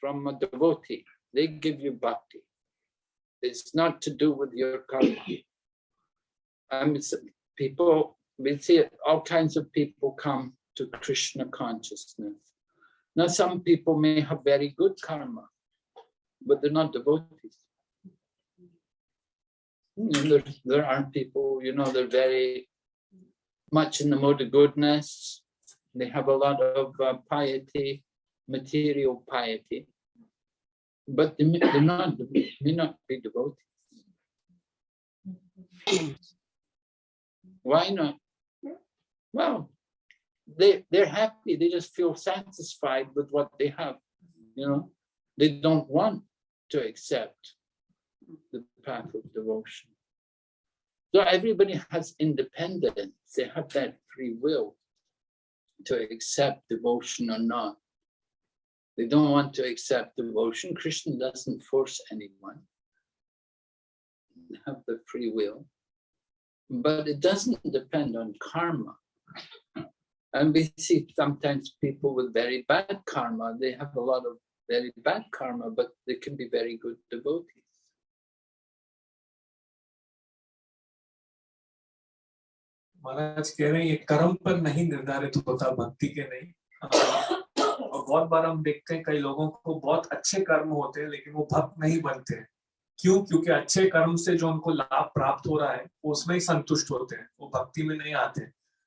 from a devotee. They give you bhakti. It's not to do with your karma. I mean, people, we see it, all kinds of people come to Krishna consciousness. Now, some people may have very good karma, but they're not devotees. And there, there are people, you know, they're very much in the mode of goodness. They have a lot of uh, piety, material piety, but they may, they're not, may not be devotees. Why not? Well, they, they're happy, they just feel satisfied with what they have, you know? They don't want to accept the path of devotion. So everybody has independence, they have that free will to accept devotion or not. They don't want to accept devotion. Krishna doesn't force anyone. Have the free will. But it doesn't depend on karma. And we see sometimes people with very bad karma, they have a lot of very bad karma, but they can be very good devotees. महाराज कह रहे हैं ये कर्म पर नहीं निर्धारित होता भक्ति के नहीं। और बहुत बार हम देखते हैं कई लोगों को बहुत अच्छे कर्म होते हैं लेकिन वो भक्त नहीं बनते हैं। क्यों? क्योंकि अच्छे कर्म से जो उनको लाभ प्राप्त हो रहा है उसमें ही संतुष्ट होते हैं वो भक्ति में नहीं आते। हैं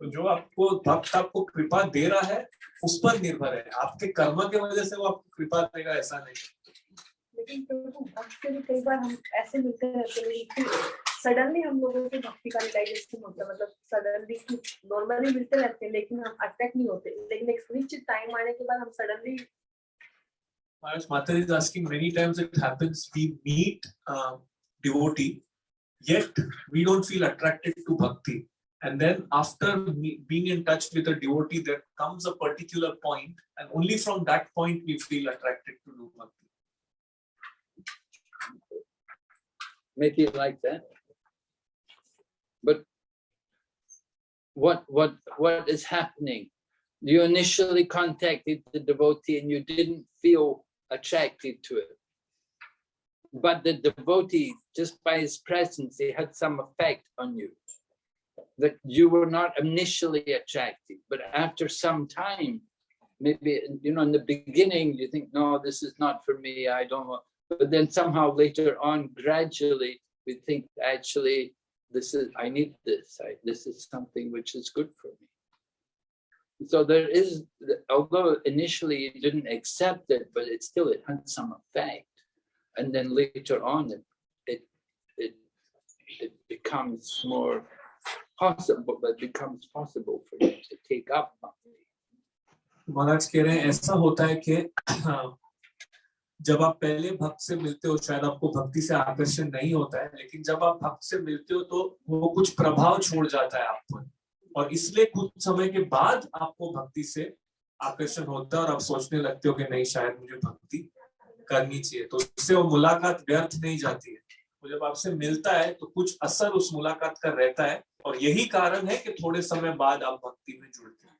तो जो आपको भक्त आपको कृपा दे रहा है उस पर निर्भर है। आपके कर्म के वजह से वो आपको कृपा देगा ऐसा नहीं लेकिन प्रभु भक्त से भी कई बार हम ऐसे मिलते रहते हैं कि सडनली हम लोगों को भक्ति का रियलाइजेशन होता है। मतलब सडनली नॉर्मली मिलते रहते हैं लेकिन हम अट्रैक्ट नहीं होते। लेकिन एक निश्चित टाइम आने के बाद हम suddenly Maharaj is asking many times it happens we meet uh, devotee yet we don't feel attracted to bhakti and then after me- being in touch with a devotee there comes a particular point and only from that point we feel attracted to do bhakti maybe like that. But what what what is happening? You initially contacted the devotee and you didn't feel attracted to it. But the devotee, just by his presence, he had some effect on you. That you were not initially attracted, but after some time, maybe you know, in the beginning, you think, no, this is not for me, I don't want but then somehow later on gradually we think actually this is i need this I, this is something which is good for me. So there is although initially you didn't accept it but it still it had some effect and then later on it it it, it becomes more possible it becomes possible for you to take up bhakti. Maharaj कह रहे हैं, ऐसा होता है जब आप पहले भक्त से मिलते हो, शायद आपको भक्ति से आकर्षण नहीं होता है, लेकिन जब आप भक्त से मिलते हो तो वो कुछ प्रभाव छोड़ जाता है आप पर और इसलिए कुछ समय के बाद आपको भक्ति से आकर्षण होता है और आप सोचने लगते हो कि नहीं, शायद मुझे भक्ति करनी चाहिए। तो इससे वो मुलाकात व्यर्थ नहीं जाती है। वो जब आपसे मिलता है तो कुछ असर उस मुलाकात का रहता है और यही कारण है कि थोड़े समय बाद आप भक्ति में जुड़ते हैं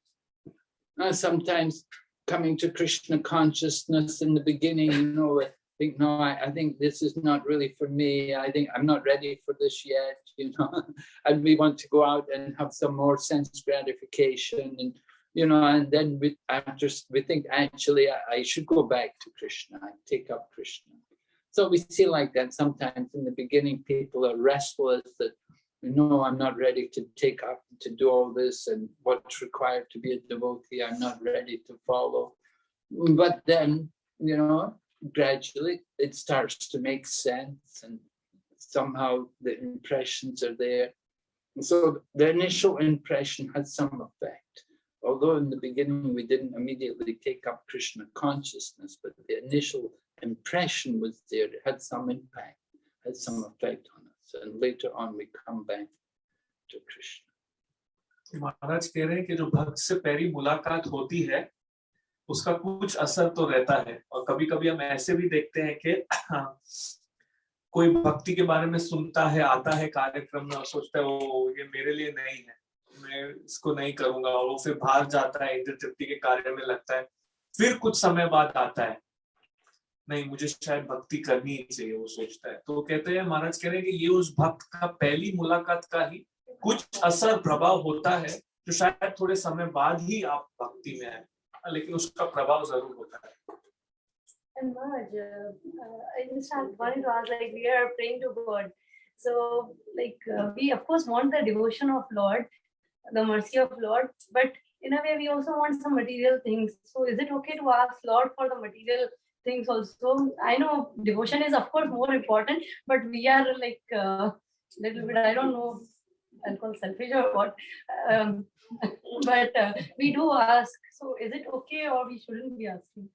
Uh, sometimes coming to Krishna consciousness in the beginning, you know, I think, no, I, I think this is not really for me. I think I'm not ready for this yet, you know, and we want to go out and have some more sense gratification and, you know, and then we after s- we think actually I, I should go back to Krishna, I take up Krishna. So we see like that sometimes in the beginning, people are restless that no, I'm not ready to take up to do all this and what's required to be a devotee. I'm not ready to follow. But then, you know, gradually it starts to make sense and somehow the impressions are there. So the initial impression had some effect. Although in the beginning we didn't immediately take up Krishna consciousness, but the initial impression was there, it had some impact, had some effect. And later on we come back to Krishna. महाराज कह रहे हैं कि जो भक्त से पहली मुलाकात होती है, उसका कुछ असर तो रहता है। और कभी कभी हम ऐसे भी देखते हैं कि कोई भक्ति के बारे में सुनता है, आता है कार्यक्रम में और सोचता है वो ये मेरे लिए नहीं है। मैं इसको नहीं करूँगा। और वो फिर बाहर जाता है, इंद्र तृप्ति के कार्य में लगता है। फिर कुछ समय बाद आता है। नहीं मुझे शायद भक्ति करनी ही चाहिए वो सोचता है तो कहते हैं महाराज कह रहे हैं कि ये उस भक्त का पहली मुलाकात का ही कुछ असर प्रभाव होता है जो शायद थोड़े समय बाद ही आप भक्ति में आए लेकिन उसका प्रभाव ज़रूर होता है And Maharaj, uh, uh, I just had wanted to like, we are praying to God. So, like, uh, we of course want the devotion of Lord, the mercy of Lord, but in a way we also want some material things. So is it okay to ask Lord for the material things also? I know devotion is of course more important, but we are like uh, little bit, I don't know, I'll call selfish or what. Um, but uh, we do ask. So is it okay or we shouldn't be asking?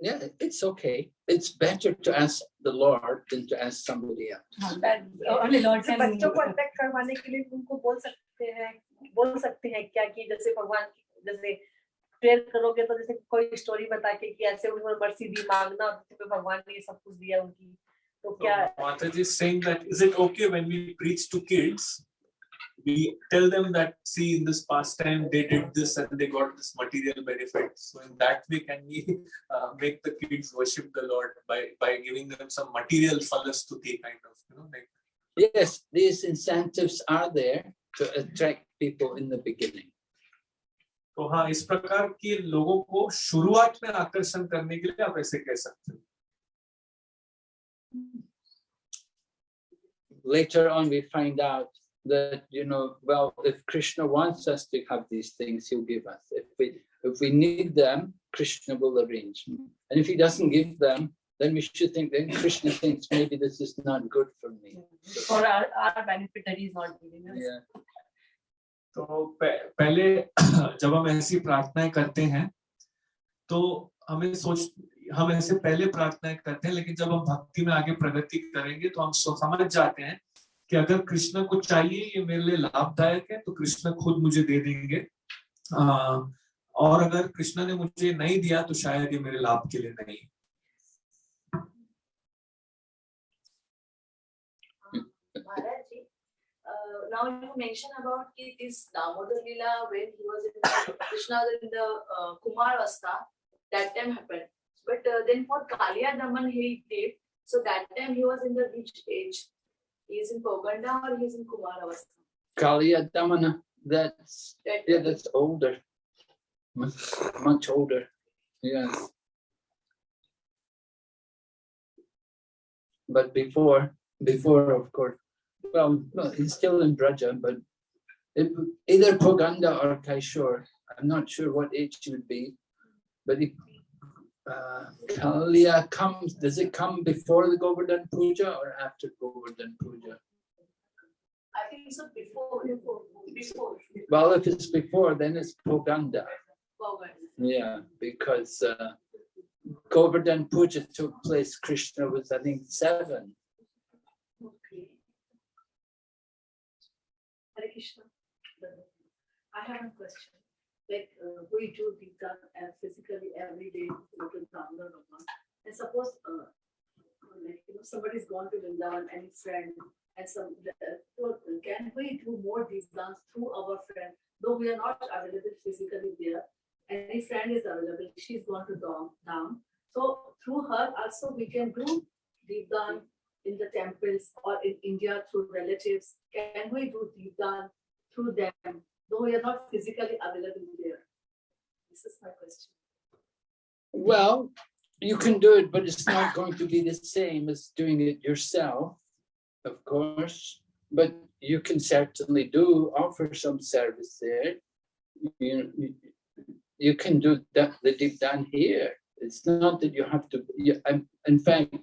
Yeah, it's okay. It's better to ask the Lord than to ask somebody else. That only Lord जैसे can. बच्चों को attract करवाने के लिए उनको बोल सकते हैं बोल सकते हैं क्या कि जैसे भगवान जैसे प्रेयर करोगे तो जैसे कोई स्टोरी बता के कि ऐसे उन्होंने मर्सी दी मांगना तो भगवान ने ये सब कुछ दिया उनकी। तो क्या is saying that is it okay when we preach to kids? We tell them that see in this past time they did this and they got this material benefit. So in that way can we uh, make the kids worship the lord by by giving them some material phalashruti kind of you know like yes these incentives are there to attract people in the beginning. तो हाँ इस प्रकार के लोगों को शुरुआत में आकर्षण करने के लिए आप ऐसे कह सकते हो Later on, we find out that, you know, well, if Krishna wants us to have these things, he'll give us. If we, if we need them, Krishna will arrange. And if he doesn't give them, then we should think, then Krishna thinks maybe this is not good for me. For our, our benefit that he's not giving us. Yeah. तो पहले जब हम ऐसी प्रार्थनाएँ करते हैं तो हमें सोच हम ऐसे पहले प्रार्थनाएँ करते हैं लेकिन जब हम भक्ति में आगे प्रगति करेंगे तो हम समझ जाते हैं कि अगर कृष्ण को चाहिए ये मेरे लिए लाभदायक है तो कृष्ण खुद मुझे दे देंगे। आ, और अगर कृष्ण ने मुझे नहीं दिया तो शायद ये मेरे लाभ के लिए नहीं। Now you mentioned about this Damodar Lila when he was in the, Krishna in the uh, Kumar Avastha, that time happened. But uh, then for Kaliya Daman he did, so that time he was in the which age? He is in Pauganda or he is in Kumar Avastha? Kaliya Damana, that's, That yeah, that's older. Much, much older. Yes. But before, before, of course, well, no, he's still in Braja, but it, either Pauganda or Kaishore, I'm not sure what age he would be. But he, uh, Kalia comes, does it come before the Govardhan Puja or after Govardhan Puja? I think so before, before, before. Well, if it's before, then it's Pauganda. Pauganda. Yeah, because uh, Govardhan Puja took place, Krishna was, I think, seven. Okay. Krishna. I have a question. Like uh, we do Deepdan uh, physically every day, go to Bhagwan. And suppose uh, like you know somebody's gone to Vrindavan, any friend, and some uh, can we do more Deepdans through our friend? Though we are not available physically there, any friend is available. She's gone to Dham. Dham. So through her also we can do Deepdan in the temples or in India through relatives? Can we do Deepdan through them, though we are not physically available there? This is my question. Well, you can do it, but it's not going to be the same as doing it yourself, of course. But you can certainly do offer some service there. You, you, can do that, the Deepdan here. It's not that you have to. You, in fact,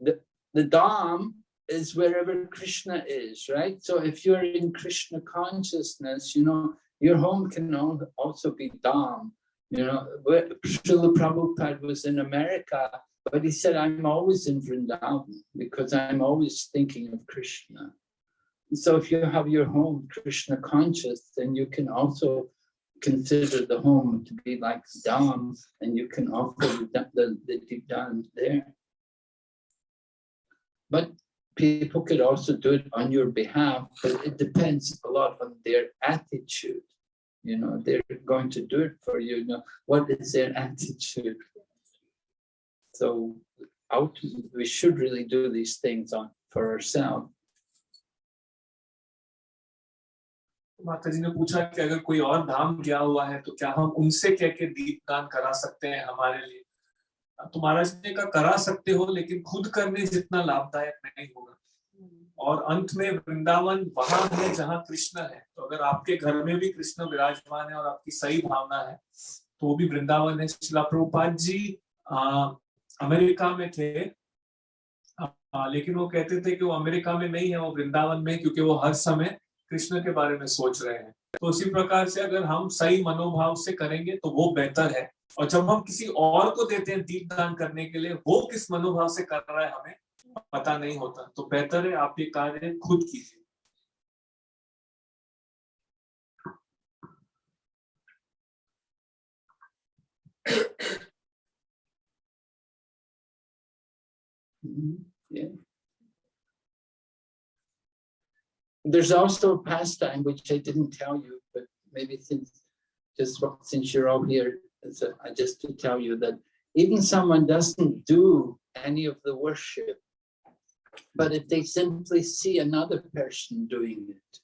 the the Dham is wherever Krishna is, right? So if you're in Krishna consciousness, you know your home can also be Dham. You know, Srila Prabhupada was in America, but he said, I'm always in Vrindavan because I'm always thinking of Krishna. So if you have your home Krishna conscious, then you can also consider the home to be like Dham and you can offer the, the, the there. But people could also do it on your behalf, but it depends a lot on their attitude. You know, they're going to do it for you. you know, what is their attitude? So ultimately, we should really do these things on for ourselves. माता जी ने पूछा कि अगर कोई और धाम गया हुआ है तो क्या हम उनसे कह के दीपदान करा सकते हैं हमारे लिए तो महाराज कहा करा सकते हो लेकिन खुद करने जितना लाभदायक नहीं होगा। और अंत में वृंदावन वहाँ है जहाँ कृष्ण है। तो अगर आपके घर में भी कृष्ण विराजमान है और आपकी सही भावना है तो वो भी वृंदावन है। शिला प्रभुपाद जी आ, अमेरिका में थे। आ, लेकिन वो कहते थे कि वो अमेरिका में नहीं है वो वृंदावन में क्योंकि वो हर समय कृष्ण के बारे में सोच रहे हैं। तो उसी प्रकार से अगर हम सही मनोभाव से करेंगे तो वो बेहतर है। और जब हम किसी और को देते हैं दीप दान करने के लिए वो किस मनोभाव से कर रहा है हमें पता नहीं होता तो बेहतर है आप ये कार्य खुद कीजिए Mhm. There's also a pastime which I didn't tell you, but maybe since just since you're all here, so I just to tell you that even someone doesn't do any of the worship, but if they simply see another person doing it,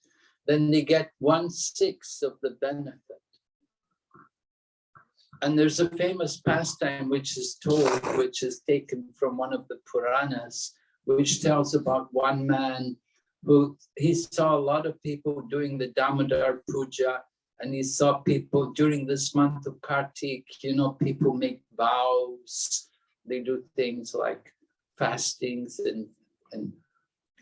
then they get one sixth of the benefit. And there's a famous pastime which is told, which is taken from one of the Puranas, which tells about one man who he saw a lot of people doing the Damodar Puja, and he saw people during this month of Kartik, you know, people make vows, they do things like fastings and and,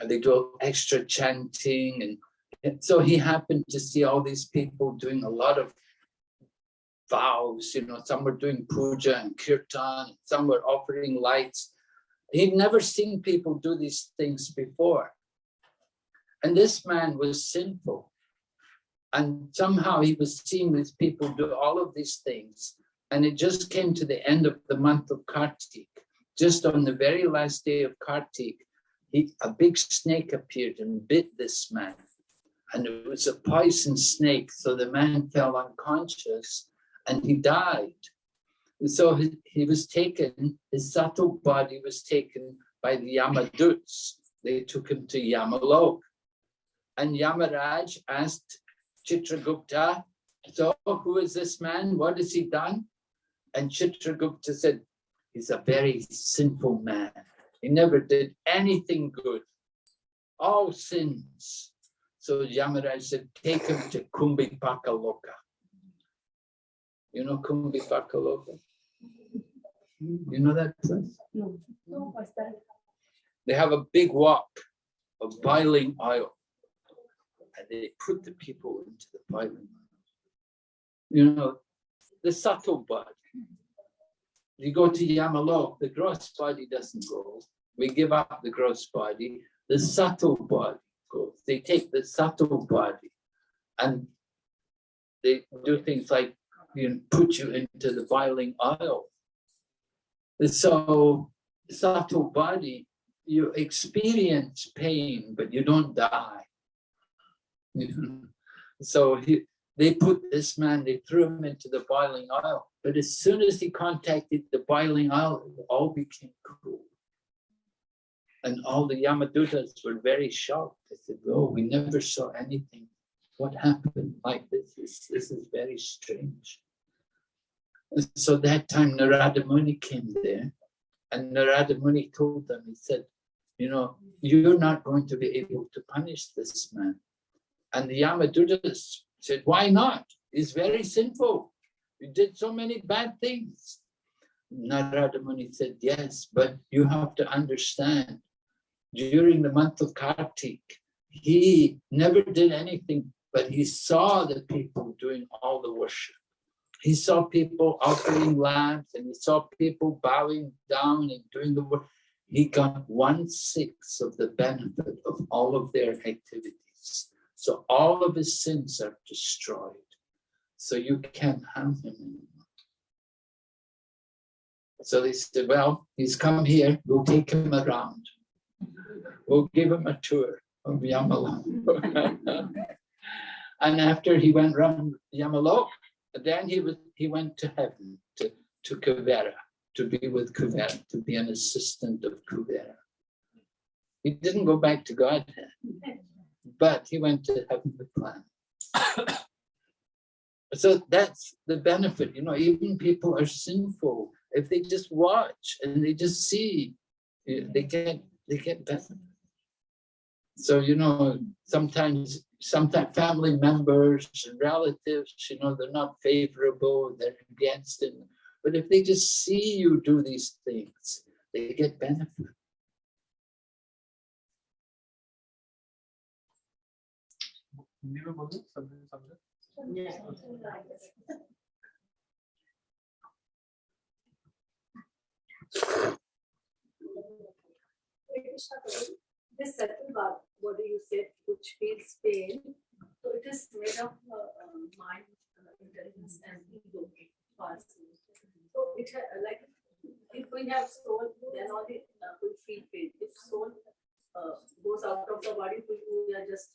they do extra chanting and, and so he happened to see all these people doing a lot of vows, you know, some were doing puja and kirtan, some were offering lights. He'd never seen people do these things before. And this man was sinful. And somehow he was seeing these people do all of these things. And it just came to the end of the month of Kartik. Just on the very last day of Kartik, he, a big snake appeared and bit this man. And it was a poison snake. So the man fell unconscious and he died. And so he, he was taken, his subtle body was taken by the Yamaduts. They took him to Yamalok. And Yamaraj asked Chitragupta, so oh, who is this man? What has he done? And Chitragupta said, he's a very sinful man. He never did anything good. All sins. So Yamaraj said, take him to Kumbhipakaloka. You know Kumbhipakaloka? You know that place? No, what's that? They have a big wok of boiling oil. And they put the people into the boiling oil. You know, the subtle body. You go to Yamalok, the gross body doesn't go. We give up the gross body. The subtle body goes. They take the subtle body and they do things like you know, put you into the boiling oil. So subtle body, you experience pain, but you don't die. So he, they put this man, they threw him into the boiling oil. But as soon as he contacted the boiling oil, it all became cool. And all the Yamadutas were very shocked. They said, oh, we never saw anything. What happened like this? This, this is very strange. And so that time Narada Muni came there and Narada Muni told them, he said, you know, you're not going to be able to punish this man. And the Yamadutas said, why not? He's very sinful. He did so many bad things. Narada Muni said, yes, but you have to understand, during the month of Kartik, he never did anything, but he saw the people doing all the worship. He saw people offering lamps and he saw people bowing down and doing the work. He got one sixth of the benefit of all of their activities. So all of his sins are destroyed. So you can't harm him anymore. So they said, well, he's come here, we'll take him around. We'll give him a tour of Yamala. and after he went around Yamalok, then he was he went to heaven, to, to Kuvera, to be with Kuvera, to be an assistant of Kuvera. He didn't go back to Godhead, but he went to heaven with plan. so that's the benefit, you know, even people are sinful. If they just watch and they just see, eh, they get they get benefit. So, you know, sometimes, sometimes family members and relatives, you know, they're not favorable, they're against it. But if they just see you do these things, they get benefit. Hindi में बोलो समझे समझे This second part, what do you said, which feels pain, so it is made of uh, uh, mind, uh, intelligence and ego. parts. So it ha- like, if we have soul, then only uh, we feel pain. If soul uh, goes out of the body, we, we are just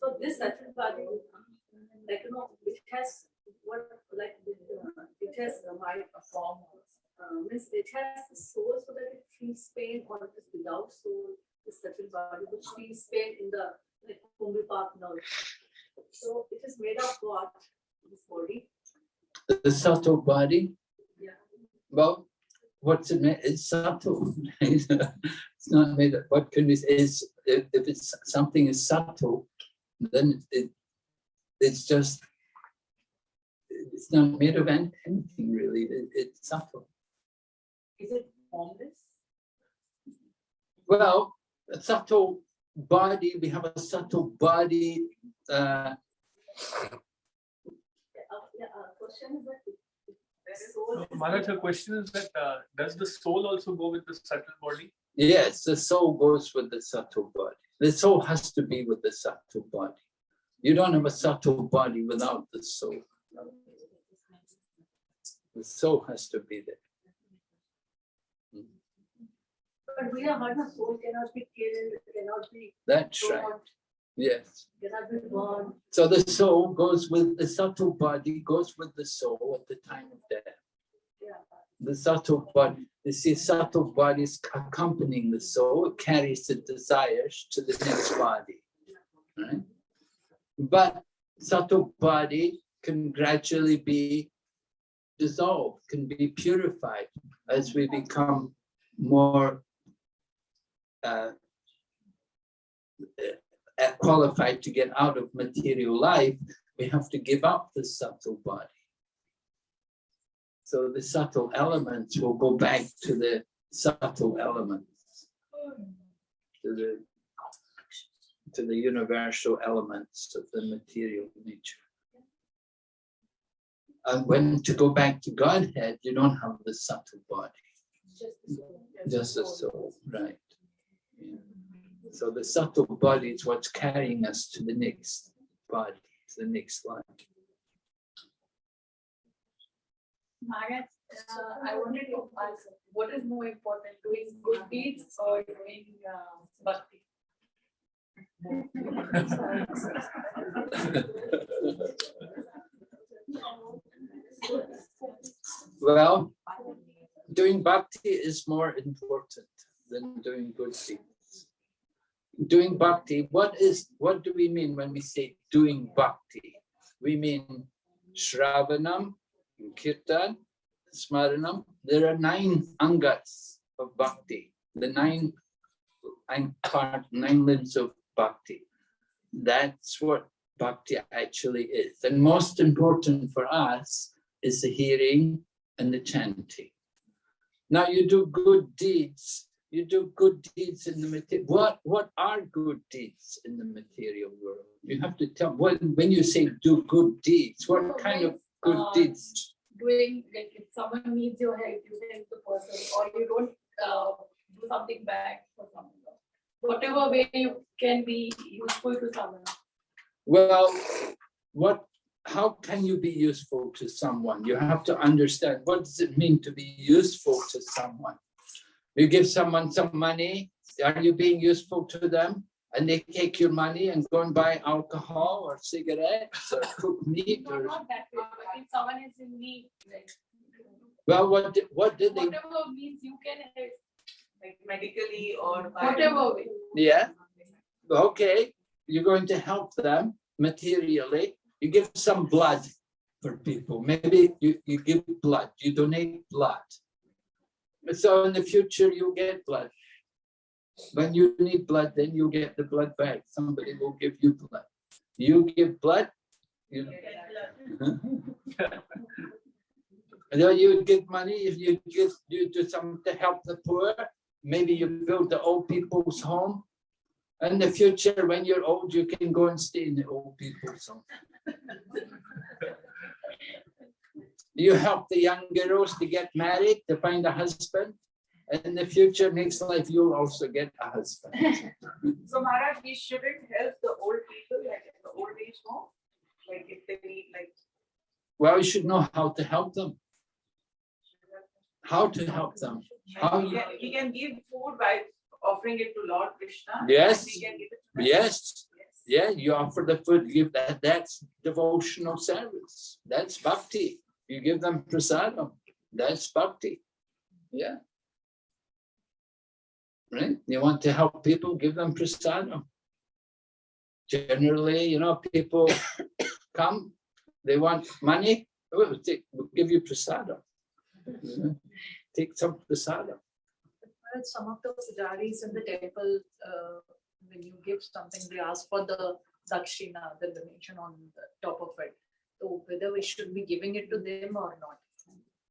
so this second body, like, you know, it has what, like, uh, it has a mind, a form, uh, means it has the soul so that it feels pain or it is without soul, the second body which feels pain in the like Kumbhi Park nerve. So it is made of what? This body. The subtle body, Yeah. well, what's it made? It's subtle. It's not made of, what can we say is, if, if it's something is subtle, then it, it's just, it's not made of anything really, It- it's subtle. Is it formless? Well, a subtle body, we have a subtle body, uh, Yeah, uh, uh, question is that. if- if the soul is- Maharaj, her question is that uh, does the soul also go with the subtle body? Yes, the soul goes with the subtle body. The soul has to be with the subtle body. You don't have a subtle body without the soul. The soul has to be there. But we have heard the soul cannot be killed, cannot be That's right. Yes. cannot be born. So the soul goes with the subtle body, goes with the soul at the time of death. Yeah. The subtle body, you see, subtle body is accompanying the soul, carries the desires to the next body. Right? But subtle body can gradually be dissolved, can be purified as we become more uh, uh, qualified to get out of material life, we have to give up the subtle body. So the subtle elements will go back to the subtle elements, to the to the universal elements of the material nature. And when to go back to Godhead, you don't have the subtle body, Just the soul. right? Yeah. So the subtle body is what's carrying us to the next body, to the next life. Maharaj, uh, I wanted to ask, what is more important, doing good deeds or doing uh, bhakti? Well, doing bhakti is more important than doing good deeds. Doing bhakti, what is, what do we mean when we say doing bhakti? We mean Shravanam, Kirtan, Smaranam. There are nine angas of bhakti, the nine, nine part, nine limbs of bhakti. That's what bhakti actually is. And most important for us is the hearing and the chanting. Now you do good deeds. You do good deeds in the material. What what are good deeds in the material world? You have to tell when when you say do good deeds. What oh, kind of good Uh, deeds? Doing, like if someone needs your help, you help the person, or you don't uh, do something back for someone. Whatever way you can be useful to someone. Well, what? How can you be useful to someone? You have to understand what does it mean to be useful to someone. You give someone some money. Are you being useful to them? And they take your money and go and buy alcohol or cigarettes or cook meat No, or not that way, if someone is in need, like, well, what did, what did they? whatever means you can help, like medically or whatever way. Yeah. Okay, you're going to help them materially. You give some blood for people. Maybe you, you give blood, you donate blood. So in the future, you'll get blood. When you need blood, then you get the blood back. Somebody will give you blood. You give blood, you know. Then you give money, if you give, you do something to help the poor, maybe you build the old people's home. In the future, when you're old, you can go and stay in the old people's home. You help the young girls to get married, to find a husband. And in the future, next life, you'll also get a husband. So Maharaj, we shouldn't help the old people like in the old age home? Like if they need like. Well, you should know how to help them, how to help them. How He you- can, can give food by offering it to Lord Krishna. Yes. we can give it to them. Yes, Yes. yeah, you offer the food, give that, that's devotional service. That's bhakti. You give them prasadam, that's bhakti. Yeah. Right? You want to help people, give them prasadam. Generally, you know, people come, they want money, we'll take, we'll give you prasadam. You know, Take some prasadam. Well, Some of the pujaris in the temple, uh, when you give something, they ask for the dakshina, the donation on the top of it. So whether we should be giving it to them or not.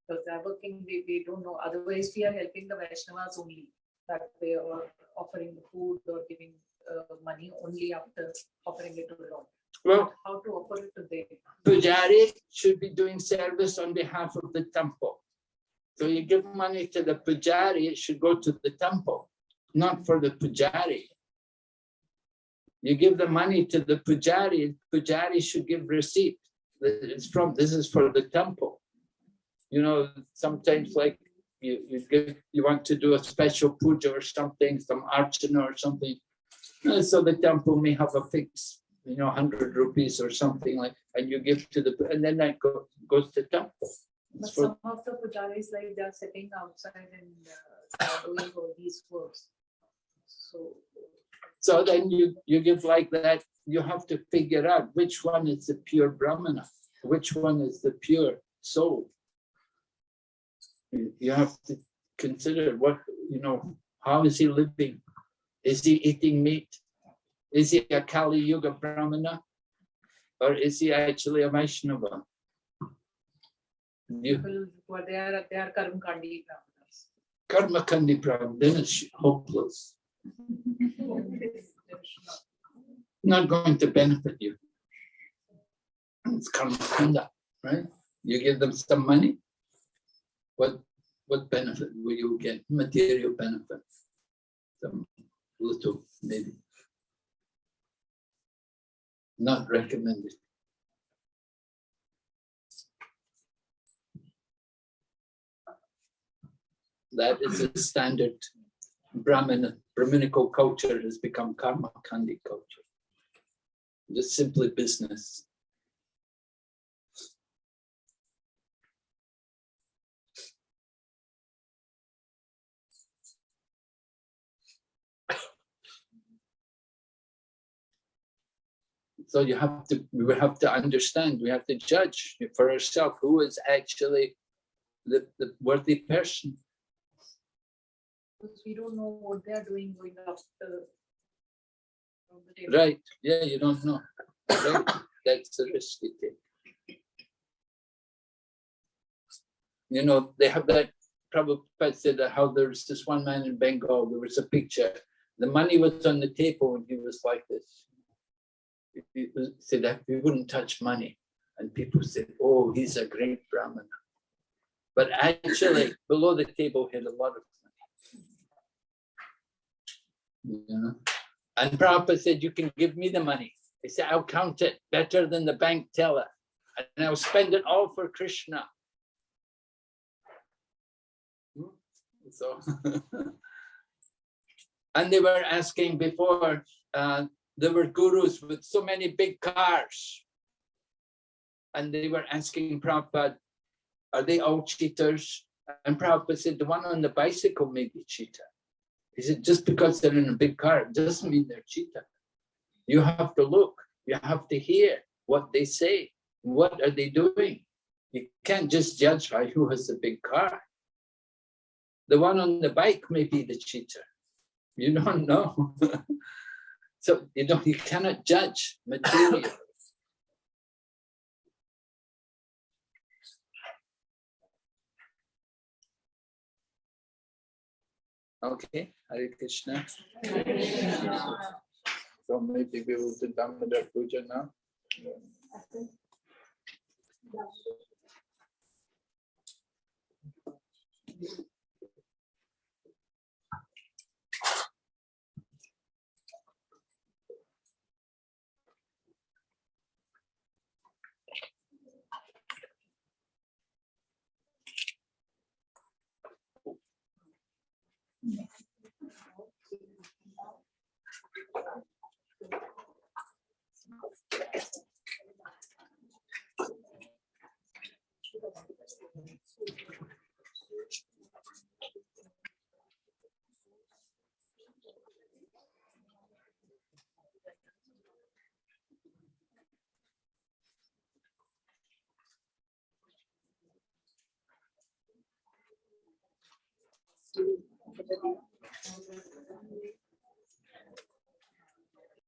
Because they're working, we, we don't know, otherwise we are helping the Vaishnavas only. That way or offering the food or giving uh, money only after offering it to the Lord. Well, How to offer it to them. Pujari should be doing service on behalf of the temple. So you give money to the Pujari, it should go to the temple, not for the Pujari. You give the money to the Pujari, Pujari should give receipt. It's from, this is for the temple. You know, sometimes like you, you give, you want to do a special puja or something, some archana or something. Uh, So the temple may have a fix, you know, hundred rupees or something like, and you give to the, and then that go- goes to temple. But for- some of the pujaris, like they're sitting outside and uh, doing all these works. So So then you, you give like that, you have to figure out which one is the pure Brahmana, which one is the pure soul. You you have to consider what, you know, how is he living? Is he eating meat? Is he a Kali Yuga Brahmana? Or is he actually a Vaishnava? You, people who are they are Karm Kandi Brahmanas. Karma Kandi Brahmana, then it's hopeless, not going to benefit you. It's karma kanda, right? You give them some money. What, what benefit will you get? Material benefit. Some little, maybe. Not recommended. That is a standard Brahmin, Brahminical culture has become karma kandi culture. Just simply business. So you have to, we have to understand, we have to judge for ourselves who is actually the, the worthy person. Because we don't know what they are doing going up the. Right, yeah, you don't know. Right, that's the risk you take. You know, they have that, Prabhupada said that how there's this one man in Bengal, there was a picture. The money was on the table and he was like this. He said that he wouldn't touch money. And people said, oh, he's a great Brahmana. But actually, below the table he had a lot of money. And Prabhupada said, you can give me the money. He said, I'll count it better than the bank teller. And I'll spend it all for Krishna. Hmm? So. And they were asking before, uh, there were gurus with so many big cars. And they were asking Prabhupada, are they all cheaters? And Prabhupada said, the one on the bicycle may be cheater. He said, just because they're in a big car, doesn't mean they're cheater. You have to look, you have to hear what they say. What are they doing? You can't just judge by who has a big car. The one on the bike may be the cheater. You don't know. So, you know, you cannot judge material. okay, Hare Krishna. So maybe we will do Damodar Puja now. Yeah. everything.